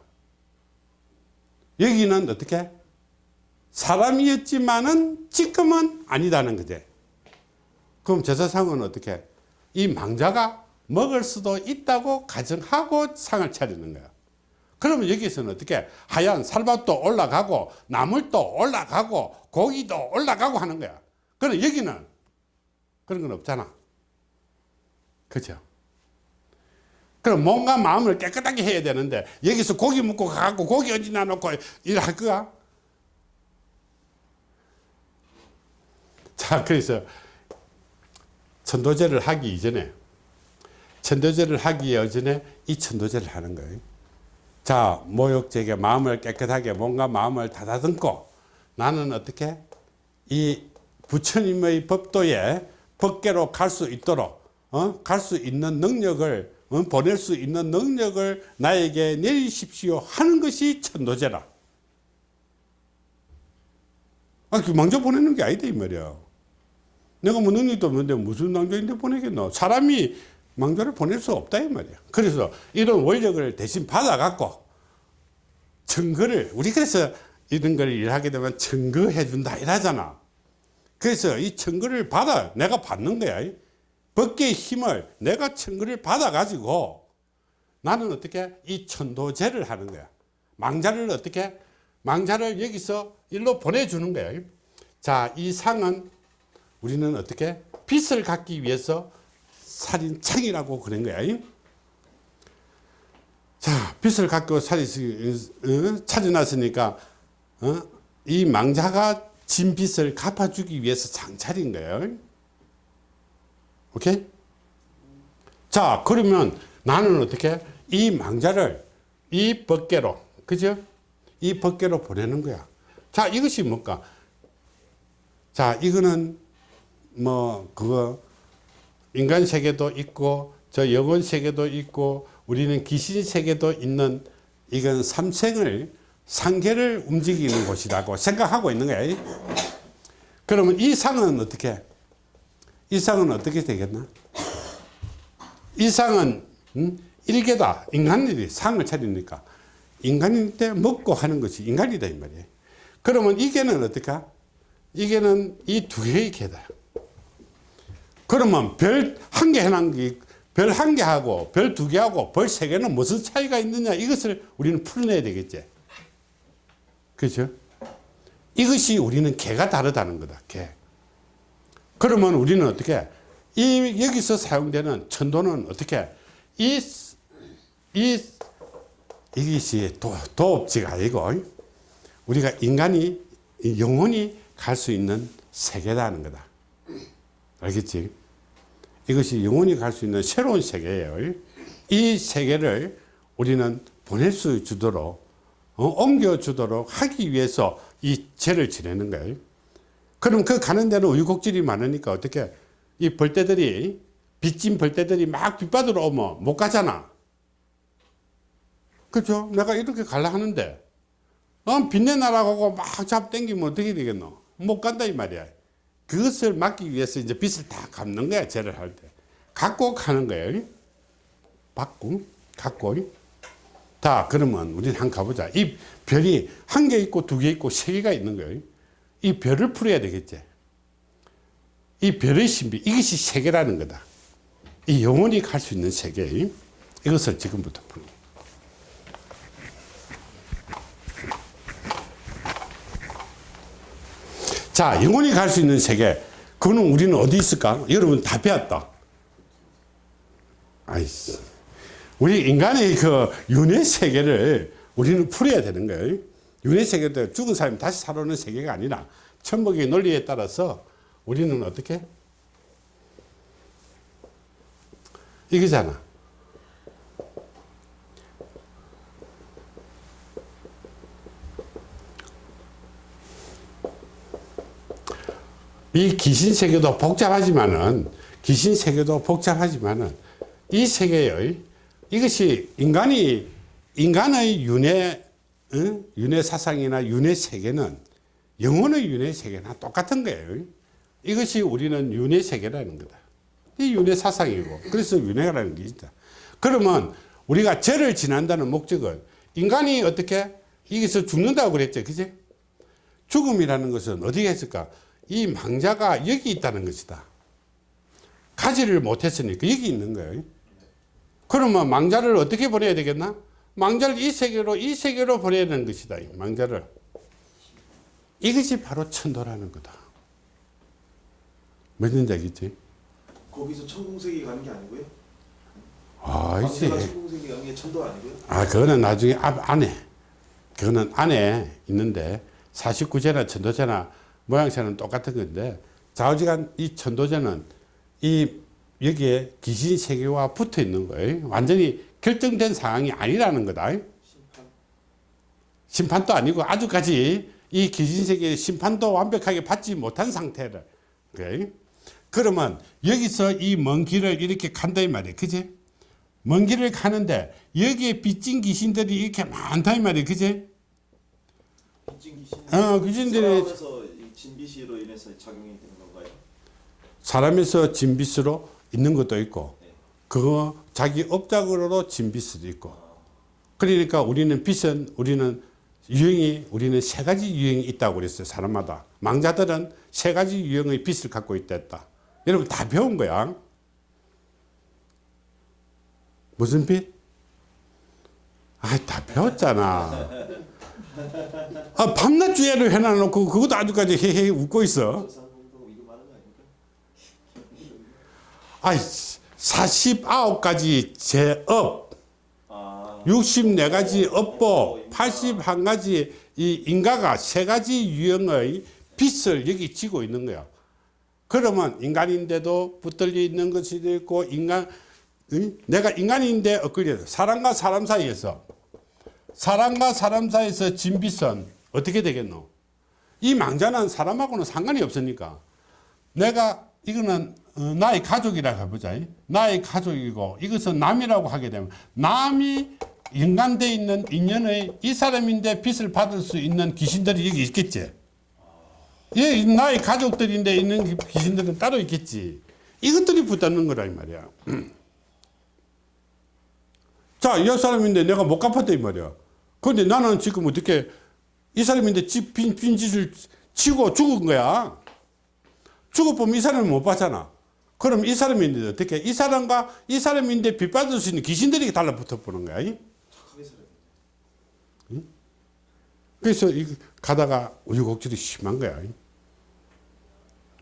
S1: 여기는 어떻게? 사람이었지만은 지금은 아니다는 거지. 그럼 제사상은 어떻게? 이 망자가 먹을 수도 있다고 가정하고 상을 차리는 거야. 그러면 여기서는 어떻게? 하얀 살밥도 올라가고 나물도 올라가고 고기도 올라가고 하는 거야. 그럼 여기는 그런 건 없잖아. 그죠? 그럼 몸과 마음을 깨끗하게 해야 되는데 여기서 고기 먹고 가고 고기 얹어놔 놓고 일할 거야? 자 그래서 천도제를 하기 이전에 천도제를 하기 이전에 이 천도제를 하는 거예요. 자, 모욕제게 마음을 깨끗하게 몸과 마음을 다다듬고 나는 어떻게 이 부처님의 법도에 법계로 갈 수 있도록 어? 갈 수 있는 능력을 어? 보낼 수 있는 능력을 나에게 내리십시오 하는 것이 천도제라. 아, 그 망자 보내는 게 아니다 이 말이야. 내가 뭐 능력도 없는데 무슨 망자인데 보내겠노? 사람이 망자를 보낼 수 없다 이 말이야. 그래서 이런 원력을 대신 받아 갖고 증거를 우리 그래서 이런 걸 일하게 되면 증거해 준다 이러잖아. 그래서 이 증거를 받아 내가 받는 거야. 법계의 힘을 내가 증거를 받아 가지고 나는 어떻게 이 천도제를 하는 거야. 망자를 어떻게 망자를 여기서 일로 보내주는 거야. 자, 이 상은 우리는 어떻게 빛을 갖기 위해서 살인창이라고 그런 거야. 자, 빛을 갖고 살이 어, 찾아놨으니까 어? 이 망자가 진 빚을 갚아주기 위해서 장차린 거예요. 오케이? 자, 그러면 나는 어떻게 이 망자를 이 법계로, 그죠? 이 법계로 보내는 거야. 자, 이것이 뭘까? 자, 이거는 뭐 그거 인간 세계도 있고 저 영혼 세계도 있고 우리는 귀신 세계도 있는 이건 삼생을 상계를 움직이는 곳이라고 생각하고 있는 거야. 그러면 이 상은 어떻게? 이 상은 어떻게 되겠나? 이 상은 음? 일개다. 인간들이 상을 차리니까 인간일 때 먹고 하는 것이 인간이다 이 말이에요. 그러면 이게는 어떨까? 이게는 이 두 개의 개다. 그러면 별 한 개 해놓은 게, 별 한 개하고 별 두 개하고 별 세 개는 무슨 차이가 있느냐 이것을 우리는 풀어내야 되겠지. 그죠? 이것이 우리는 개가 다르다는 거다, 개. 그러면 우리는 어떻게, 이, 여기서 사용되는 천도는 어떻게, 이, 이 이것이 도, 도업지가 아니고 우리가 인간이 영혼이 갈 수 있는 세계라는 거다. 알겠지? 이것이 영혼이 갈 수 있는 새로운 세계예요. 이 세계를 우리는 보낼 수 주도록 어, 옮겨 주도록 하기 위해서 이 죄를 지내는 거예요. 그럼 그 가는 데는 우유곡질이 많으니까 어떻게 이 벌떼들이 빚진 벌떼들이 막 빗바다로 오면 못 가잖아. 그죠? 내가 이렇게 갈라 하는데 어, 빚내 나라고 막 잡당기면 어떻게 되겠노? 못 간다 이 말이야. 그것을 막기 위해서 이제 빚을 다 갚는 거야 죄를 할 때. 갖고 가는 거예요. 받고 갖고. 자 그러면 우리는 한번 가보자. 이 별이 한 개 있고 두 개 있고 세 개가 있는 거예요. 이 별을 풀어야 되겠지. 이 별의 신비 이것이 세계라는 거다. 이 영혼이 갈 수 있는 세계 이것을 지금부터 풀어. 자, 영혼이 갈 수 있는 세계. 그거는 우리는 어디 있을까? 여러분 다 배웠다. 아이씨. 우리 인간의 그 윤회 세계를 우리는 풀어야 되는 거예요. 윤회 세계도 죽은 사람이 다시 살아오는 세계가 아니라 천복의 논리에 따라서 우리는 어떻게? 이거잖아. 이 귀신 세계도 복잡하지만은 귀신 세계도 복잡하지만은 이 세계의 이것이 인간이 인간의 윤회 응? 윤회 사상이나 윤회 세계는 영혼의 윤회 세계나 똑같은 거예요. 이것이 우리는 윤회 세계라는 거다. 이 윤회 사상이고 그래서 윤회라는 게 있다. 그러면 우리가 죄를 지난다는 목적은 인간이 어떻게 여기서 죽는다고 그랬죠. 그지? 죽음이라는 것은 어디에 있을까? 이 망자가 여기 있다는 것이다. 가지를 못했으니까 여기 있는 거예요. 그러면 망자를 어떻게 보내야 되겠나? 망자를 이 세계로 이 세계로 보내야 되는 것이다. 이 망자를. 이것이 바로 천도라는 거다. 무슨 얘기지?
S3: 거기서 천공세계 가는 게 아니고요?
S1: 아, 이제.
S3: 천공세계 가는 게 천도 아니고요?
S1: 아, 그거는 나중에 앞, 안에. 그거는 안에 있는데 49제나 천도제나 모양새는 똑같은 건데 좌우지간 이 천도제는 이 여기에 귀신 세계와 붙어 있는 거예요. 완전히 결정된 상황이 아니라는 거다.
S3: 심판
S1: 심판도 아니고 아주까지 이 귀신 세계의 심판도 완벽하게 받지 못한 상태를. 그래. 그러면 여기서 이 먼 길을 이렇게 간다 이 말이야. 그지? 먼 길을 가는데 여기에 빚진 귀신들이 이렇게 많다 이 말이야. 그지?
S3: 빚진 귀신
S1: 어, 귀신들이-
S3: 하면서 진비시로 인해서 작용이 되는 건가요?
S1: 사람에서 진빚으로 있는 것도 있고
S3: 네.
S1: 그거 자기 업적으로 진빚도 있고. 그러니까 우리는 빚은 우리는 유형이 우리는 세 가지 유형이 있다고 그랬어요 사람마다. 망자들은 세 가지 유형의 빚을 갖고 있다 했다. 여러분 다 배운 거야. 무슨 빚? 아다 배웠잖아. 아, 밤낮 주야를 해놔놓고 그것도 아주까지 헤헤 웃고 있어
S3: 저산운동 이거 말하는 거 아닙니까?
S1: 아이 49가지 제업.
S3: 아.
S1: 64가지 업보 81가지 이 인가가 세 가지 유형의 빚을 여기 지고 있는 거야. 그러면 인간인데도 붙들려 있는 것이 있고 인간 응? 내가 인간인데 엇걸려. 사람과 사람 사이에서. 사람과 사람 사이에서 진 빚은 어떻게 되겠노? 이 망자는 사람하고는 상관이 없으니까. 내가 이거는 어, 나의 가족이라고 해보자. 나의 가족이고 이것은 남이라고 하게 되면 남이 연관되어 있는 인연의 이 사람인데 빚을 받을 수 있는 귀신들이 여기 있겠지. 예, 나의 가족들인데 있는 귀신들은 따로 있겠지. 이것들이 붙는 거라 이 말이야. (clears throat) 자, 이 사람인데 내가 못 갚았다 이 말이야. 그런데 나는 지금 어떻게 이 사람인데 집, 빈, 빈짓을 치고 죽은 거야. 죽어보면 이 사람을 못 봤잖아. 그럼 이 사람인데 어떻게? 이 사람과 이 사람인데 빚 받을 수 있는 귀신들이 달라붙어 보는 거야.
S3: 돼
S1: 그래서 이 가다가 우유곡절이 심한 거야. 이.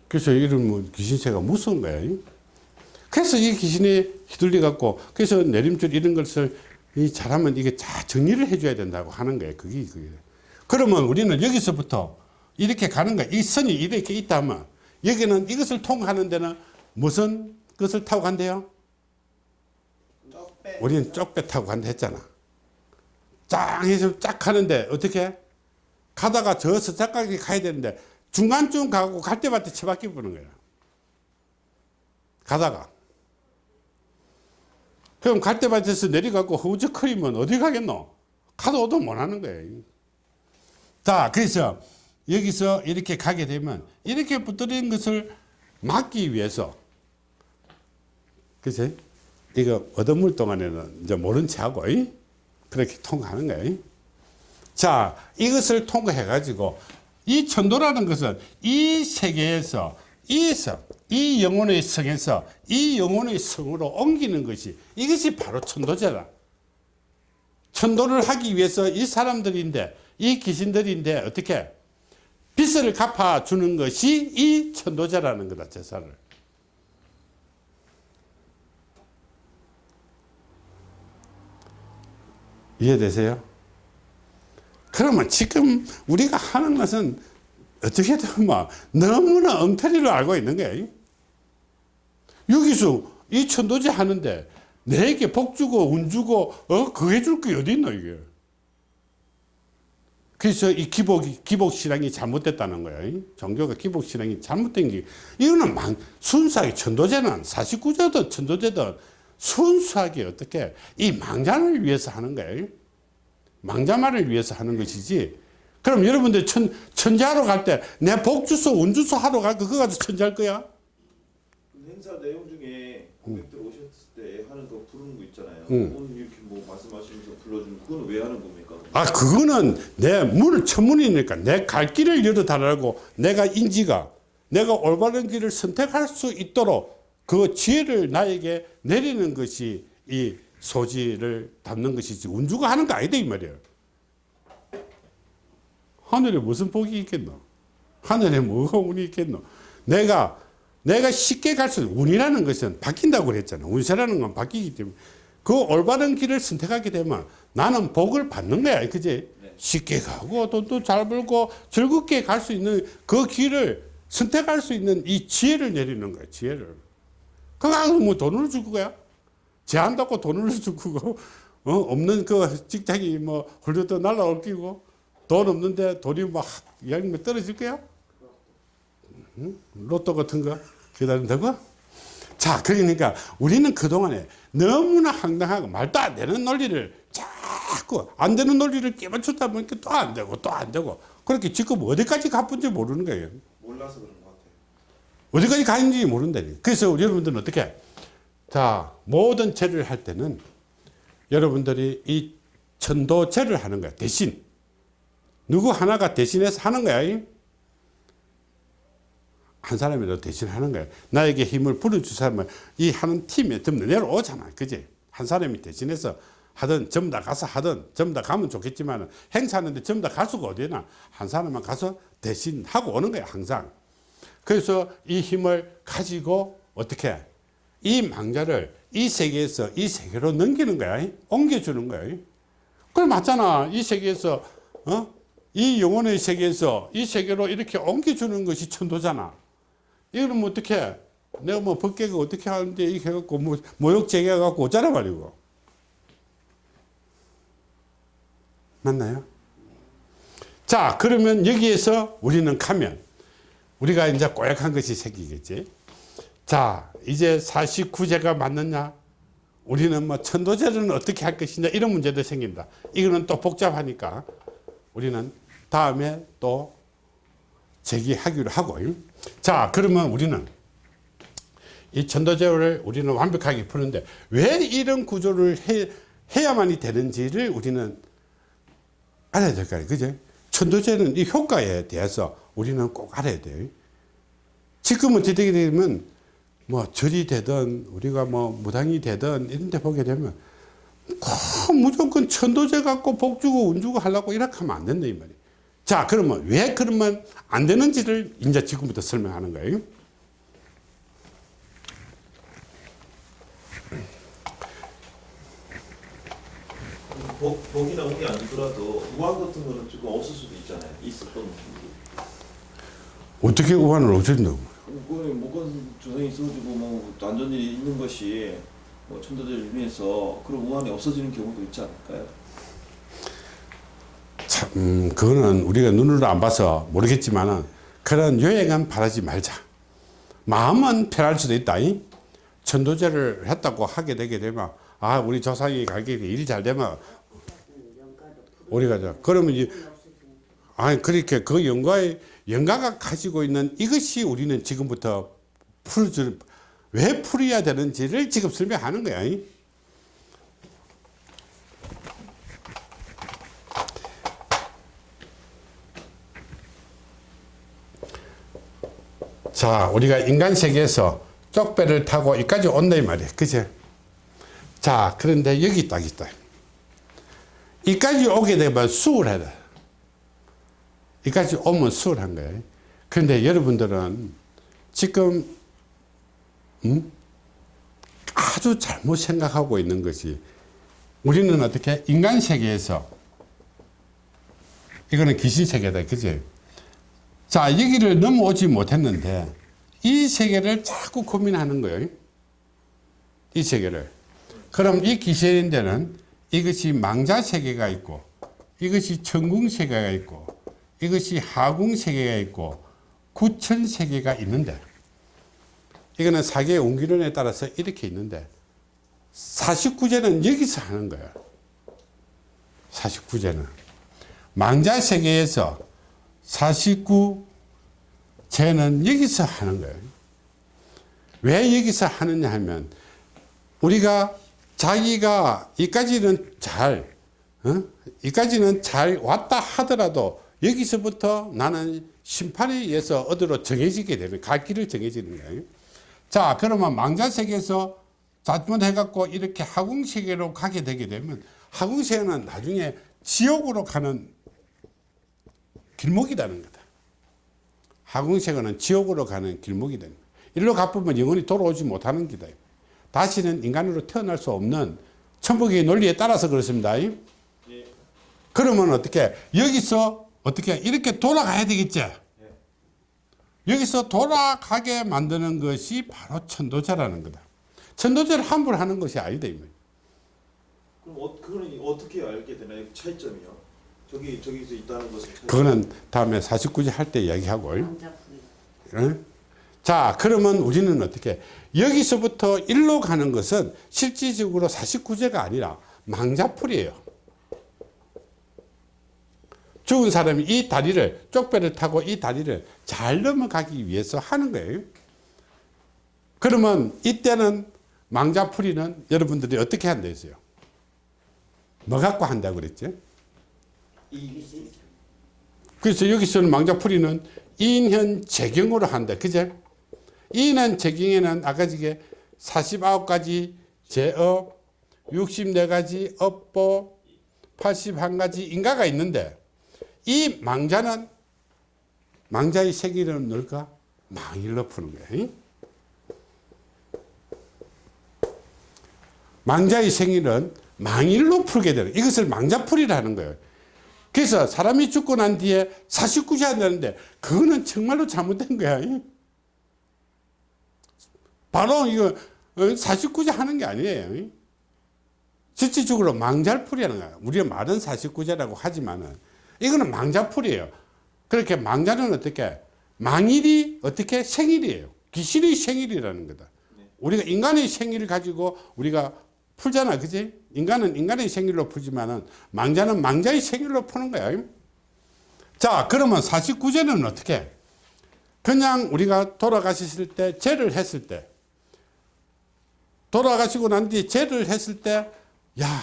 S1: 그래서 이런 뭐 귀신세가 무서운 거야. 이. 그래서 이 귀신이 휘둘려 갖고 그래서 내림줄 이런 것을 이 잘하면 이게 잘 정리를 해줘야 된다고 하는 거예요. 그게 그게. 그러면 우리는 여기서부터 이렇게 가는 거야. 이 선이 이렇게 있다면 여기는 이것을 통하는 데는 무슨 것을 타고 간대요?
S3: 떡배.
S1: 우리는 쪽배 타고 간다 했잖아. 짱 해서 쫙 가는데 어떻게? 가다가 저 서쪽까지 가야 되는데 중간쯤 가고 갈 때마다 처박혀 보는 거야. 가다가. 그럼 갈 때마다서 내려가고 허우적거리면 어디 가겠노? 가도 오도 못 하는 거예요. 자, 그래서 여기서 이렇게 가게 되면 이렇게 붙들린 것을 막기 위해서 그치? 이거 얻어물 동안에는 이제 모른 체 하고 이? 그렇게 통과하는 거예요. 자, 이것을 통과해 가지고 이 천도라는 것은 이 세계에서 이 성, 이 영혼의 성에서 이 영혼의 성으로 옮기는 것이 이것이 바로 천도제라. 천도를 하기 위해서 이 사람들인데 이 귀신들인데 어떻게 빚을 갚아 주는 것이 이 천도제라는 거다 제사를. 이해되세요? 그러면 지금 우리가 하는 것은 어떻게든 뭐 너무나 엉터리로 알고 있는 거예요. 여기서 이 천도제 하는데 내게 복 주고 운 주고 어 그게 줄 게 어디 있노 이게. 그래서 이 기복 기복 신앙이 잘못됐다는 거예요. 종교가 기복 신앙이 잘못된 게 이거는 망, 순수하게 천도제는 49제든 천도제든 순수하게 어떻게 이 망자를 위해서 하는 거예요. 망자말을 위해서 하는 것이지. 그럼 여러분들 천, 천자하러 갈 때 내 복주소 운주소 하러 갈 거 그거 가지고 천자할 거야?
S3: 그 행사 내용 중에 고객들 오셨을 때 하는 거 부르는 거 있잖아요.
S1: 응.
S3: 오늘 이렇게 뭐 말씀하시면서 불러주는 그거는 왜 하는 겁니까?
S1: 아 그거는 내문 천문이니까 내 갈 길을 열어달라고 내가 인지가 내가 올바른 길을 선택할 수 있도록 그 지혜를 나에게 내리는 것이 이 소지를 담는 것이지 운주가 하는 거 아니다 이 말이에요. 하늘에 무슨 복이 있겠노? 하늘에 뭐가 운이 있겠노? 내가 내가 쉽게 갈 수 운이라는 것은 바뀐다고 그랬잖아. 운세라는 건 바뀌기 때문에. 그 올바른 길을 선택하게 되면 나는 복을 받는 거야 그지
S3: 네.
S1: 쉽게 가고 돈도 잘 벌고 즐겁게 갈 수 있는 그 길을 선택할 수 있는 이 지혜를 내리는 거야 지혜를 그거 뭐 돈을 줄 거야 제한다고 돈을 주고 어? 없는 그 직장이 뭐 훌륭도 날라올 끼고 돈 없는데 돈이 막 양면 떨어질 거야? 응? 로또 같은 거 기다린다고? 자 그러니까 우리는 그동안에 너무나 황당하고 말도 안 되는 논리를 자꾸 안 되는 논리를 끼맞추다 보니까 또 안 되고 또 안 되고 그렇게 지금 어디까지 가쁜지 모르는 거예요
S3: 몰라서 그런 것 같아요.
S1: 어디까지 가는지 모른다니. 그래서 우리 여러분들은 어떻게? 자, 모든 제를 할 때는 여러분들이 이 천도제를 하는 거야. 대신. 누구 하나가 대신해서 하는 거야. 이? 한 사람이라도 대신 하는 거야. 나에게 힘을 불어줄 사람은 이 하는 팀에 전부 내려오잖아. 그지? 한 사람이 대신해서 하든 전부 다 가서 하든 전부 다 가면 좋겠지만 행사하는데 전부 다 갈 수가 어디나 한 사람만 가서 대신 하고 오는 거야. 항상. 그래서 이 힘을 가지고 어떻게 이 망자를 이 세계에서 이 세계로 넘기는 거야. 옮겨주는 거야. 그래 맞잖아. 이 세계에서 어? 이 영혼의 세계에서 이 세계로 이렇게 옮겨주는 것이 천도잖아. 뭐 어떻게 내가 뭐 법계가 어떻게 하는데 이렇게 해갖고 뭐 모욕제게 해갖고 오잖아 말이고. 맞나요? 자 그러면 여기에서 우리는 가면 우리가 이제 꼬약한 것이 생기겠지. 자, 이제 49제가 맞느냐? 우리는 뭐 천도제는 어떻게 할 것이냐? 이런 문제도 생긴다. 이거는 또 복잡하니까 우리는 다음에 또 제기하기로 하고. 자, 그러면 우리는 이 천도제를 우리는 완벽하게 푸는데 왜 이런 구조를 해, 해야만이 되는지를 우리는 알아야 될 거아요 그죠? 천도제는 이 효과에 대해서 우리는 꼭 알아야 돼요. 지금은 어떻게 되면 뭐 절이 되든 우리가 뭐 무당이 되든 이런 데 보게 되면 꼭 무조건 천도제 갖고 복 주고 운 주고 하려고 이렇게 하면 안 된다 이 말이에요. 자 그러면 왜 그러면 안 되는지를 이제 지금부터 설명하는 거예요.
S3: 복, 복이나 운이 아니더라도 우한 같은 거는 조금 없을 수도 있잖아요. 있었던.
S1: 어떻게 우한을?
S3: 그거는 목건 조상이 있어가지고 뭐 안전 일이 있는 것이 뭐 천도제를 위해서 그런 우한이 없어지는 경우도 있지 않을까요?
S1: 참, 음, 그거는 우리가 눈으로 안 봐서 모르겠지만은 그런 요행은 바라지 말자. 마음은 편할 수도 있다. 이? 천도제를 했다고 하게 되게 되면 아 우리 조상이 가게 일 잘 되면 우리가 저 그러면 이제 아니 그렇게 그 영가의 영가가 가지고 있는 이것이 우리는 지금부터 풀줄 왜 풀어야 되는지를 지금 설명하는 거야. 이? 자, 우리가 인간 세계에서 쪽배를 타고 여기까지 온다 이 말이야. 그제? 자, 그런데 여기 딱 있다. 이까지 오게 되면 수월해야 돼. 이까지 오면 수월한 거예요. 그런데 여러분들은 지금 음? 아주 잘못 생각하고 있는 것이 우리는 어떻게 인간 세계에서 이거는 귀신 세계다. 그지? 자, 여기를 넘어오지 못했는데 이 세계를 자꾸 고민하는 거예요. 이 세계를. 그럼 이 귀신인데는 이것이 망자 세계가 있고 이것이 천궁 세계가 있고 이것이 하궁 세계가 있고 구천 세계가 있는데 이거는 사계의 옹기론에 따라서 이렇게 있는데 49제는 여기서 하는 거예요. 49제는 망자 세계에서 49 쟤는 여기서 하는 거예요. 왜 여기서 하느냐 하면 우리가 자기가 이까지는 잘, 어? 이까지는 잘 왔다 하더라도 여기서부터 나는 심판에 의해서 어디로 정해지게 되는, 갈 길을 정해지는 거예요. 자, 그러면 망자세계에서 잘못해 갖고 이렇게 하궁세계로 가게 되게 되면 하궁세계는 나중에 지옥으로 가는 길목이라는 거다. 하궁세계는 지옥으로 가는 길목이 됩니다. 일로 가보면 영원히 돌아오지 못하는 기다. 다시는 인간으로 태어날 수 없는 천국의 논리에 따라서 그렇습니다.
S3: 예.
S1: 그러면 어떻게 여기서 어떻게 이렇게 돌아가야 되겠지? 여기서 돌아가게 만드는 것이 바로 천도제라는 거다. 천도제를 함부로 하는 것이 아니다.
S3: 그럼 어, 그거는 어떻게 알게 되나요? 차이점이요. 저기 저기서 있다는 것은 차이점.
S1: 그거는 다음에 49제 할 때 이야기하고. 응? 자, 그러면 우리는 어떻게 여기서부터 일로 가는 것은 실질적으로 49제가 아니라 망자풀이에요. 죽은 사람이 이 다리를 쪽배를 타고 이 다리를 잘 넘어가기 위해서 하는 거예요. 그러면 이때는 망자풀이는 여러분들이 어떻게 한다 했어요? 뭐 갖고 한다고 그랬지?
S3: 이
S1: 그래서 여기서는 망자풀이는 인현 재경으로 한다. 그제? 인현 재경에는 아까 지게 49가지 제업, 64가지 업보, 81가지 인가가 있는데 이 망자는 망자의 세계를 넣을까? 망일로 푸는 거예요. 망자의 생일은 망일로 풀게 되는 이것을 망자풀이라는 거예요. 그래서 사람이 죽고 난 뒤에 49세 한다는데 그거는 정말로 잘못된 거야. 바로 이거 49세 하는 게 아니에요. 실질적으로 망자풀이라는 거야. 우리가 말은 49세라고 하지만은 이거는 망자풀이에요. 그렇게 망자는 어떻게 망일이 어떻게 생일이에요. 귀신의 생일이라는 거다. 우리가 인간의 생일을 가지고 우리가 풀잖아. 그지? 인간은 인간의 생일로 풀지만은 망자는 망자의 생일로 푸는 거야. 자, 그러면 49제는 어떻게? 그냥 우리가 돌아가셨을 때, 죄를 했을 때, 돌아가시고 난 뒤에 죄를 했을 때, 야,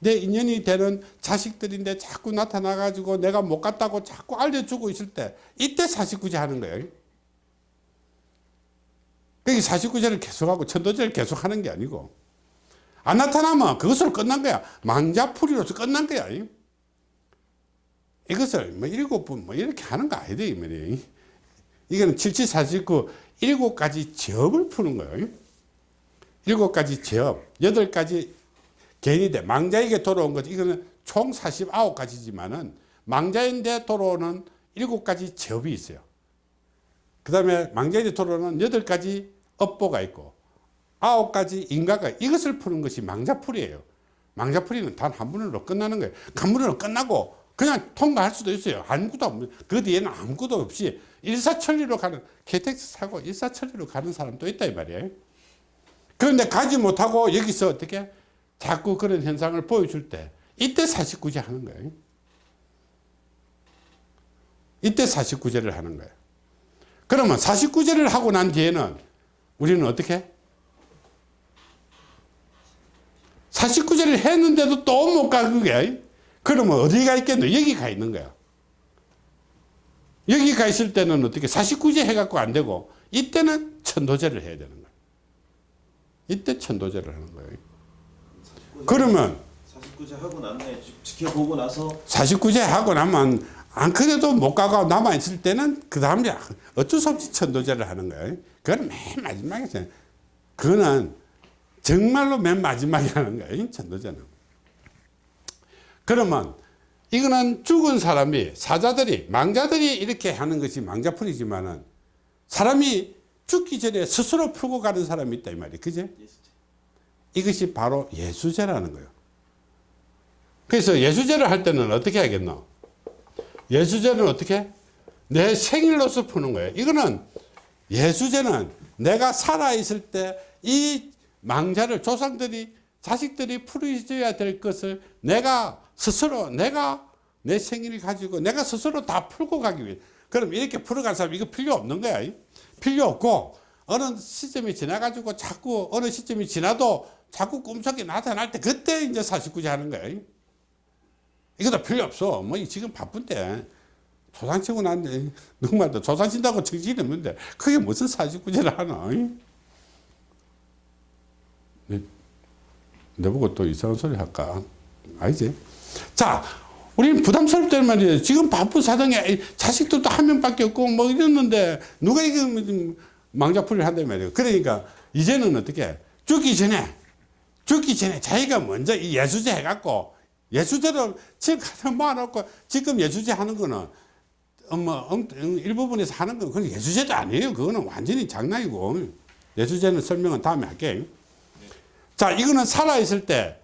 S1: 내 인연이 되는 자식들인데 자꾸 나타나 가지고 내가 못 갔다고 자꾸 알려주고 있을 때, 이때 49제 하는 거예요. 그게 49제를 계속하고 천도제를 계속하는 게 아니고, 안 나타나면 그것으로 끝난 거야. 망자풀이로서 끝난 거야. 이것을 뭐 일곱 분뭐 이렇게 하는 거 아니다. 이 말이에요. 이거는 7749 일곱 가지 제업을 푸는 거예요. 일곱 가지 제업, 여덟 가지 개인이 돼. 망자에게 돌아온 거지. 이거는 총 49가지지만은 망자인대 도로는 7가지 제업이 있어요. 그 다음에 망자인대 도로는 8가지 업보가 있고 9가지 인가가 이것을 푸는 것이 망자풀이에요. 망자풀이는 단한 번으로 끝나는 거예요. 한 번으로 끝나고 그냥 통과할 수도 있어요. 아무것도 없는 그 뒤에는 아무것도 없이 일사천리로 가는 KTX 사고 일사천리로 가는 사람도 있다 이 말이에요. 그런데 가지 못하고 여기서 어떻게 자꾸 그런 현상을 보여줄 때 이때 49제 하는 거예요. 이때 49제를 하는 거예요. 그러면 49제를 하고 난 뒤에는 우리는 어떻게? 49제를 했는데도 또 못 가, 그게. 그러면 어디가 있겠노? 여기 가 있는 거야. 여기 가 있을 때는 어떻게 49제 해갖고 안 되고 이때는 천도제를 해야 되는 거야. 이때 천도제를 하는 거예요. 그러면
S3: 49제 하고. 지- 지켜보고 나서
S1: 49제 하고 나면 안 그래도 못 가고 남아있을 때는 그 다음에 어쩔 수 없이 천도제를 하는 거예요. 그건 맨 마지막에. 그거는 정말로 맨 마지막에 하는 거예요. 천도제는. 그러면 이거는 죽은 사람이 사자들이 망자들이 이렇게 하는 것이 망자풀이지만은 사람이 죽기 전에 스스로 풀고 가는 사람이 있다 이 말이에요. 그제? 이것이 바로 예수제라는 거예요. 그래서 예수제를 할 때는 어떻게 하겠노? 예수제는 어떻게? 내 생일로서 푸는 거예요. 이거는 예수제는 내가 살아있을 때 이 망자를 조상들이 자식들이 풀어줘야 될 것을 내가 스스로 내가 내 생일을 가지고 내가 스스로 다 풀고 가기 위해 그럼 이렇게 풀어간 사람 이거 필요 없는 거야. 필요 없고 어느 시점이 지나가지고 자꾸 어느 시점이 지나도 자꾸 꿈속에 나타날 때 그때 이제 49제 하는 거야. 이것도 필요 없어. 뭐 지금 바쁜데 조상 치고 난데 누구말도 조상 친다고 정신이 없는데 그게 무슨 49제를 하나? 내, 내보고 또 이상한 소리 할까? 아니지? 자, 우리는 부담스럽단 말이에요. 지금 바쁜 사정에 자식들도 한 명밖에 없고 뭐 이랬는데 누가 이거 망자풀이를 한단 말이에요. 그러니까 이제는 어떻게 죽기 전에 죽기 전에 자기가 먼저 이 예수제 해갖고 예수제로 지금 가장 모아놓고 지금 예수제 하는 거는 뭐 일부분에서 하는 건 그건 예수제도 아니에요. 그거는 완전히 장난이고 예수제는 설명은 다음에 할게요. 자, 이거는 살아있을 때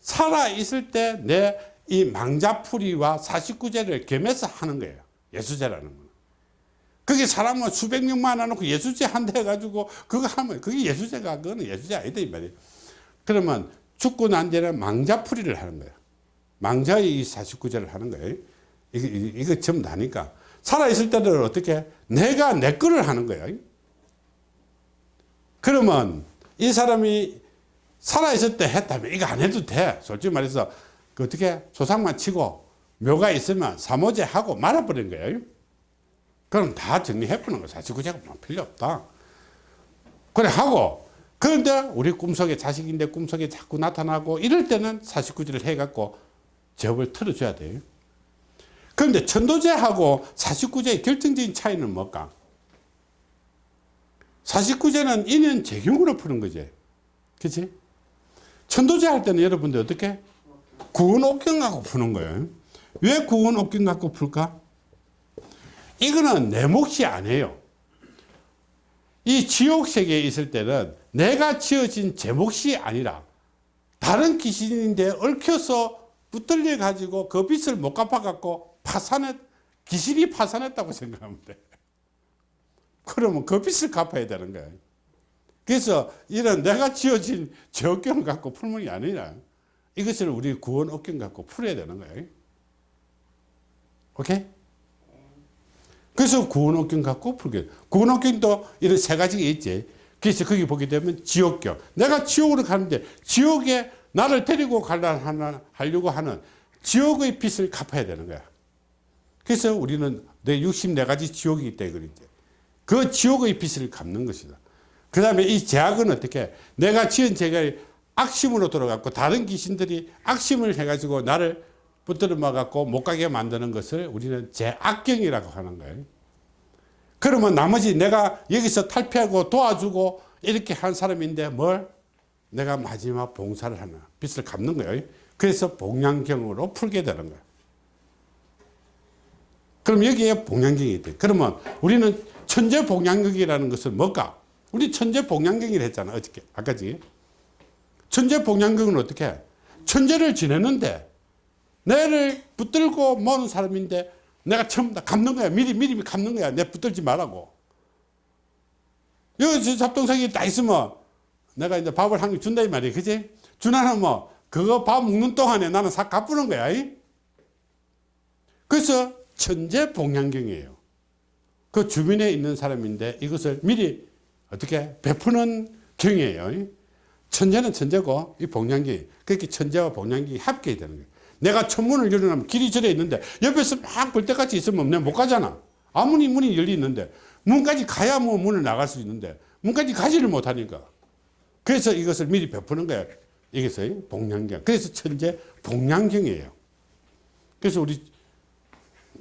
S1: 살아있을 때내 이 망자풀이와 49제를 겸해서 하는 거예요. 예수제라는 거는. 그게 사람은 수백 명만 안아놓고 예수제 한대 해가지고 그거 하면 그게 예수제가 그거는 예수제 아니다 이 말이에요. 그러면 죽고 난 뒤에는 망자풀이를 하는 거예요. 망자의 49제를 하는 거예요. 이거, 이거 전부 다니까. 살아있을 때는 어떻게? 내가 내 거를 하는 거예요. 그러면 이 사람이 살아있을 때 했다면 이거 안 해도 돼. 솔직히 말해서 그 어떻게 조상만 치고 묘가 있으면 사모제 하고 말아버린 거예요. 그럼 다 정리해보는 거야. 49제가 뭐 필요 없다. 그래 하고 그런데 우리 꿈속에 자식인데 꿈속에 자꾸 나타나고 이럴 때는 49제를 해갖고 접을 틀어줘야 돼요. 그런데 천도제하고 49제의 결정적인 차이는 뭘까? 49제는 인연 재경으로 푸는 거지. 그치? 천도제 할 때는 여러분들 어떻게? 구원 옥경 갖고 푸는 거예요. 왜 구원 옥경 갖고 풀까? 이거는 내 몫이 아니에요. 이 지옥 세계에 있을 때는 내가 지어진 제 몫이 아니라 다른 귀신인데 얽혀서 붙들려 가지고 그 빚을 못 갚아 갖고 파산했 귀신이 파산했다고 생각하면 돼. 그러면 그 빚을 갚아야 되는 거예요. 그래서 이런 내가 지어진 죄업경을 갖고 게 아니라 이것을 우리 구원 업경 갖고 풀어야 되는 거예요. 오케이? 그래서 구원 업경 갖고 풀게. 구원 업경도 이런 세 가지가 있지. 그래서 거기 보게 되면 지옥경. 내가 지옥으로 가는데 지옥에 나를 데리고 가려 하려고 하는 지옥의 빚을 갚아야 되는 거야. 그래서 우리는 내 64가지 지옥이 있다 그랬지. 그 지옥의 빚을 갚는 것이다. 그 다음에 이 제약은 어떻게 내가 지은 죄가 악심으로 돌아갔고 다른 귀신들이 악심을 해가지고 나를 붙들어 막았고 못 가게 만드는 것을 우리는 제악경이라고 하는 거예요. 그러면 나머지 내가 여기서 탈피하고 도와주고 이렇게 한 사람인데 뭘? 내가 마지막 봉사를 하나 빚을 갚는 거예요. 그래서 복량경으로 풀게 되는 거야. 그럼 여기에 복량경이 있대. 그러면 우리는 천재 복량경이라는 것은 뭘까? 우리 천재 복량경이라 했잖아. 어저께. 아까 지. 천재 복량경은 어떻게 해? 천재를 지내는데 내를 붙들고 모는 사람인데 내가 처음 다 갚는 거야. 미리 미리 갚는 거야. 내 붙들지 말라고. 여기 저 잡동사기 다 있으면 내가 이제 밥을 한 개 준다 이 말이야. 그지? 주나는 뭐 그거 밥 먹는 동안에 나는 싹 갚는 거야. 이? 그래서 천재 복량경이에요. 그 주변에 있는 사람인데 이것을 미리 어떻게 베푸는 경이에요. 이? 천재는 천재고 이 복량경이 그렇게 천재와 복량경이 합격이 되는 거예요. 내가 천문을 열어놓으면 길이 절에 있는데 옆에서 막 볼 때같이 있으면 내가 못 가잖아. 아무리 문이 열려 있는데 문까지 가야 뭐 문을 나갈 수 있는데 문까지 가지를 못하니까. 그래서 이것을 미리 베푸는 거야. 이것이 복량경. 그래서 천재 복량경이에요. 그래서 우리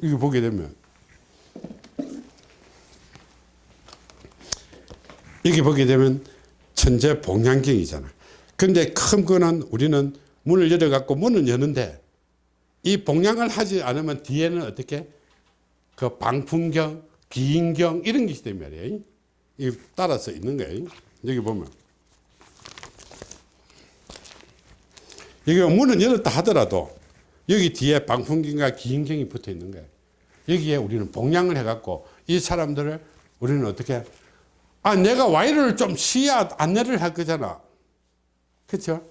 S1: 이거 보게 되면 여기 보게 되면 천재 복량경이잖아. 근데 큰 거는 우리는 문을 열어갖고 문은 여는데 이 복량을 하지 않으면 뒤에는 어떻게 그 방풍경, 기인경 이런 게 있단 말이에요. 이 따라서 있는 거예요. 여기 보면 여기 문은 열었다 하더라도 여기 뒤에 방풍경과 기인경이 붙어 있는 거예요. 여기에 우리는 복량을 해갖고 이 사람들을 우리는 어떻게 아 내가 와이를 좀 시야 안내를 할 거잖아. 그렇죠?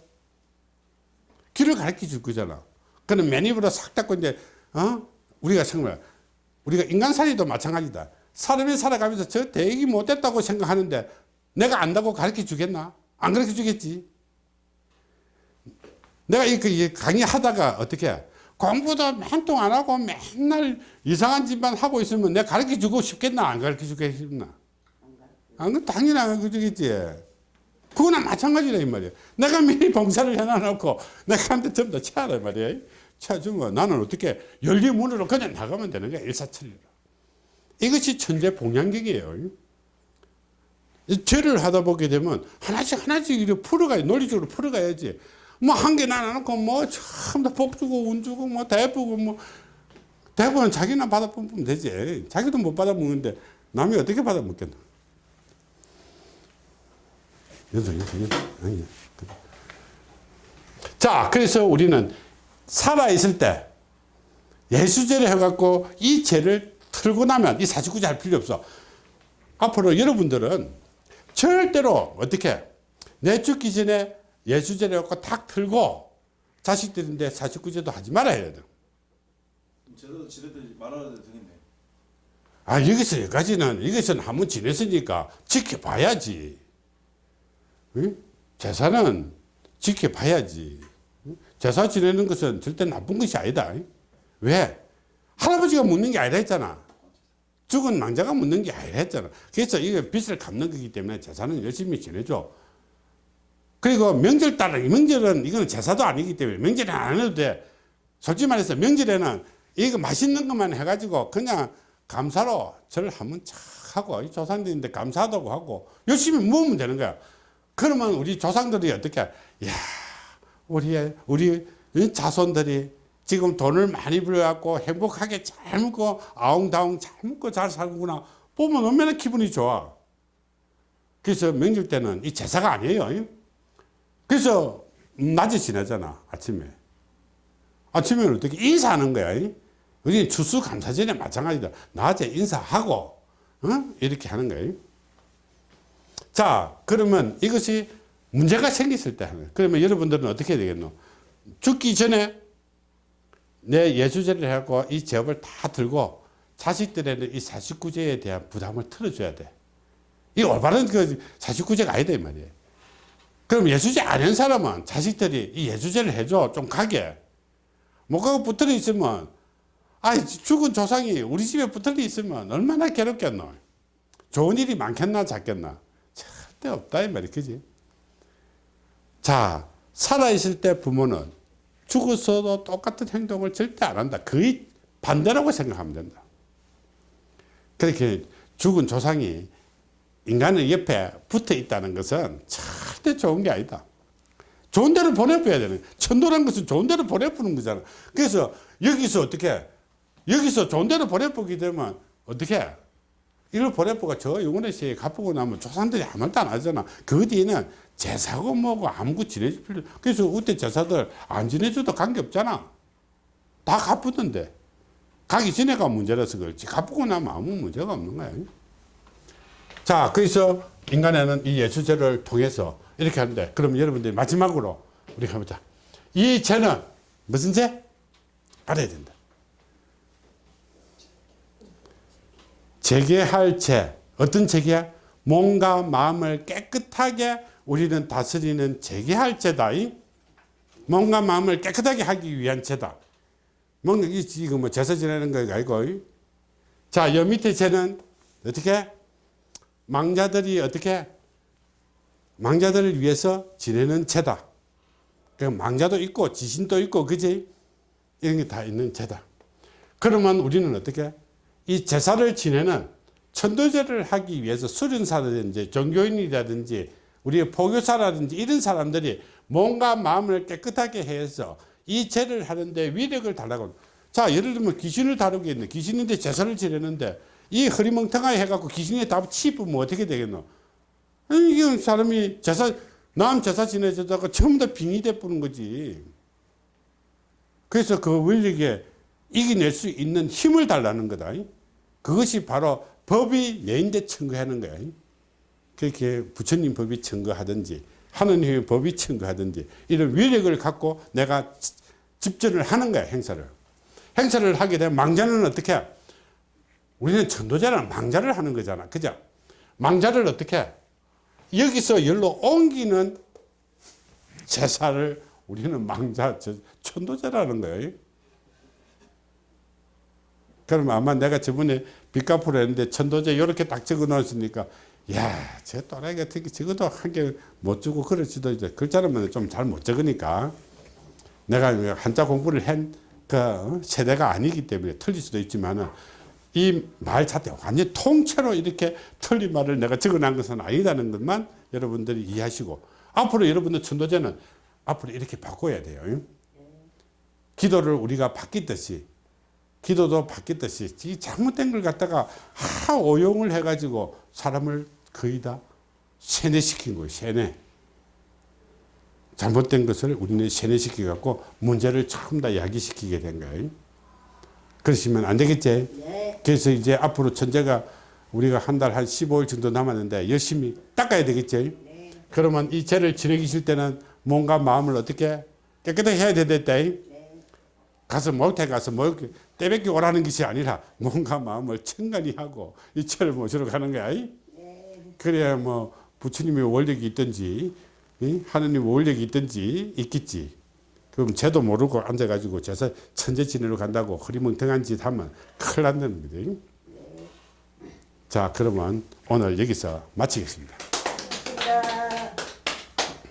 S1: 길을 가르쳐 줄 거잖아. 그는 맨입으로 싹 닫고 이제 어 우리가 정말 우리가 인간살이도 마찬가지다. 사람이 살아가면서 저 대기 못했다고 생각하는데 내가 안다고 가르쳐 주겠나? 안 가르쳐 주겠지. 내가 이, 그, 이 강의하다가 어떻게 공부도 맨통 안 하고 맨날 이상한 짓만 하고 있으면 내가 가르쳐 주고 싶겠나? 안 가르쳐 주겠나? 안, 그 당연히 안 가르쳐 주겠지. 그거나 마찬가지라 이 말이야. 내가 미리 봉사를 해놔놓고 내가 한테 다 차라 말이야. 차주면 나는 어떻게 열린 문으로 그냥 나가면 되는 거야. 일사천리로. 이것이 천재. 이 죄를 하다 보게 되면 하나씩 하나씩 이렇게 풀어가야 논리적으로 풀어가야지. 뭐 한 개 나눠놓고 뭐 참다 복 주고 운 주고 뭐 대부고 뭐 대부분 자기나 받아 먹으면 되지. 자기도 못 받아 먹는데 남이 어떻게 받아 먹겠나. 연속 연속 연속 아니 자 그래서 우리는 살아있을 때 예수죄를 해갖고 이 죄를 털고 나면 이 49제 할 필요 없어 앞으로 여러분들은 절대로 어떻게 내 죽기 전에 예수죄를 해갖고 탁 털고 자식들인데 49제도 하지 말아야 돼.
S3: 제대로 지레들이 말아야 되겠네.
S1: 아 여기서 여기까지는 이것은 한번 지냈으니까 지켜봐야지. 응? 제사는 지켜봐야지. 응? 제사 지내는 것은 절대 나쁜 것이 아니다. 왜? 할아버지가 묻는 게 아니라 했잖아. 죽은 낭자가 묻는 게 아니라 했잖아. 그래서 이게 빚을 갚는 거기 때문에 제사는 열심히 지내줘. 그리고 명절 따라, 명절은 이거는 제사도 아니기 때문에 명절에 안 해도 돼. 솔직히 말해서 명절에는 이거 맛있는 것만 해가지고 그냥 감사로 절을 한번 착 하고 이 조상들인데 감사하다고 하고 열심히 모으면 되는 거야. 그러면 우리 조상들이 어떻게, 야, 우리, 우리 자손들이 지금 돈을 많이 벌어갖고 행복하게 잘 먹고 아웅다웅 잘 먹고 잘 살구나. 보면 얼마나 기분이 좋아. 그래서 명절 때는 이 제사가 아니에요. 그래서 낮에 지내잖아, 아침에. 아침에는 어떻게 인사하는 거야. 우리 추수감사전에 마찬가지다. 낮에 인사하고, 어? 이렇게 하는 거예요. 자, 그러면 이것이 문제가 생겼을 때 하는. 그러면 여러분들은 어떻게 되겠노? 죽기 전에 내 예수제를 해갖고 이 제업을 다 들고 자식들에는 이 49제에 대한 부담을 틀어줘야 돼. 이 올바른 그 49제가 아니다, 이 말이에요. 그럼 예수제 아닌 사람은 자식들이 이 예수제를 해줘. 좀 가게. 못 가고 붙들어 있으면, 아, 죽은 조상이 우리 집에 붙들려 있으면 얼마나 괴롭겠노. 좋은 일이 많겠나, 작겠나. 절대 없다, 이 말이, 그지? 자, 살아있을 때 부모는 죽었어도 똑같은 행동을 절대 안 한다. 거의 반대라고 생각하면 된다. 그렇게 죽은 조상이 인간의 옆에 붙어 있다는 것은 절대 좋은 게 아니다. 좋은 데로 보내줘야 되는. 천도란 것은 좋은 데로 보내주는 거잖아. 그래서 여기서 어떻게 여기서 좋은 데로 보내보게 되면 어떻게 이걸 보내보가 저 영혼의 세에 갚고 나면 조상들이 아무 말도 안 하잖아. 그 뒤에는 제사고 뭐고 아무것도 지내줄 필요 그래서 그때 제사들 안 지내줘도 관계없잖아. 다 갚았는데 가기 전에가 문제라서 그렇지 갚고 나면 아무 문제가 없는 거야. 자 그래서 인간에는 이 예수제를 통해서 이렇게 하는데 그럼 여러분들이 마지막으로 우리 가보자. 이 죄는 무슨 죄? 알아야 된다. 재개할 죄. 어떤 죄야? 몸과 마음을 깨끗하게 우리는 다스리는 재개할 죄다. 이? 몸과 마음을 깨끗하게 하기 위한 죄다. 뭔가 이 지금 뭐 제사 지내는 거 아니고. 이? 자, 여 밑에 죄는 어떻게? 망자들이 어떻게? 망자들을 위해서 지내는 죄다. 그 망자도 있고 지신도 있고 그지? 이런 게 다 있는 죄다. 그러면 우리는 어떻게? 이 제사를 지내는 천도제를 하기 위해서 수련사라든지 종교인이라든지 우리의 포교사라든지 이런 사람들이 몸과 마음을 깨끗하게 해서 이 죄를 하는데 위력을 달라고. 자 예를 들면 귀신을 다루게 있네 귀신인데 제사를 지내는데 이 흐리멍텅하게 해갖고 귀신에 다 치부면 어떻게 되겠노? 이게 사람이 제사 남 제사 지내자다가 전부 다 빙이 돼버는 거지. 그래서 그 원력에 이겨낼 수 있는 힘을 달라는 거다. 그것이 바로 법이 내인데 청구하는 거야. 그렇게 부처님 법이 청구하든지 하느님의 법이 청구하든지 이런 위력을 갖고 내가 집전을 하는 거야 행사를. 행사를 하게 되면 망자는 어떻게 해? 우리는 천도자는 망자를 하는 거잖아. 그죠? 망자를 어떻게 해? 여기서 열로 옮기는 제사를 우리는 망자, 천도자라는 거예요. 그럼 아마 내가 저번에 빚 갚으려 했는데 천도제 이렇게 딱 적어 놓았으니까 야, 저 또라이 같은 게 적어도 한 개 못 주고 그럴지도 이제 글자로만 좀 잘 못 적으니까 내가 한자 공부를 한 그 세대가 아니기 때문에 틀릴 수도 있지만은 이말 자체 완전 통째로 이렇게 틀린 말을 내가 적어 놓은 것은 아니다는 것만 여러분들이 이해하시고 앞으로 여러분들 천도제는 앞으로 이렇게 바꿔야 돼요. 기도를 우리가 바뀌듯이 기도도 바뀌듯이 이 잘못된 걸 갖다가 하 오용을 해가지고 사람을 거의 다 세뇌시킨 거예요. 세뇌. 잘못된 것을 우리는 세뇌시켜 갖고 문제를 전부 다 야기시키게 된 거예요. 그러시면 안 되겠지?
S2: 네.
S1: 그래서 이제 앞으로 천재가 우리가 한 달 한 15일 정도 남았는데 열심히 닦아야 되겠지?
S2: 네.
S1: 그러면 이 죄를 지내기실 때는 몸과 마음을 어떻게 깨끗하게 해야 되겠다.
S2: 네.
S1: 가서 목태 가서 뭐이 떼뱉기 오라는 것이 아니라 몸과 마음을 청간히 하고 이 죄를 모시러 가는 거야. 이? 그래야 뭐 부처님의 원력이 있든지 이? 하느님의 원력이 있든지 있겠지. 그럼 죄도 모르고 앉아가지고 제사 천재 지내러 간다고 허리멍텅한 짓 하면 큰일 난다는 거지. 자 그러면 오늘 여기서 마치겠습니다.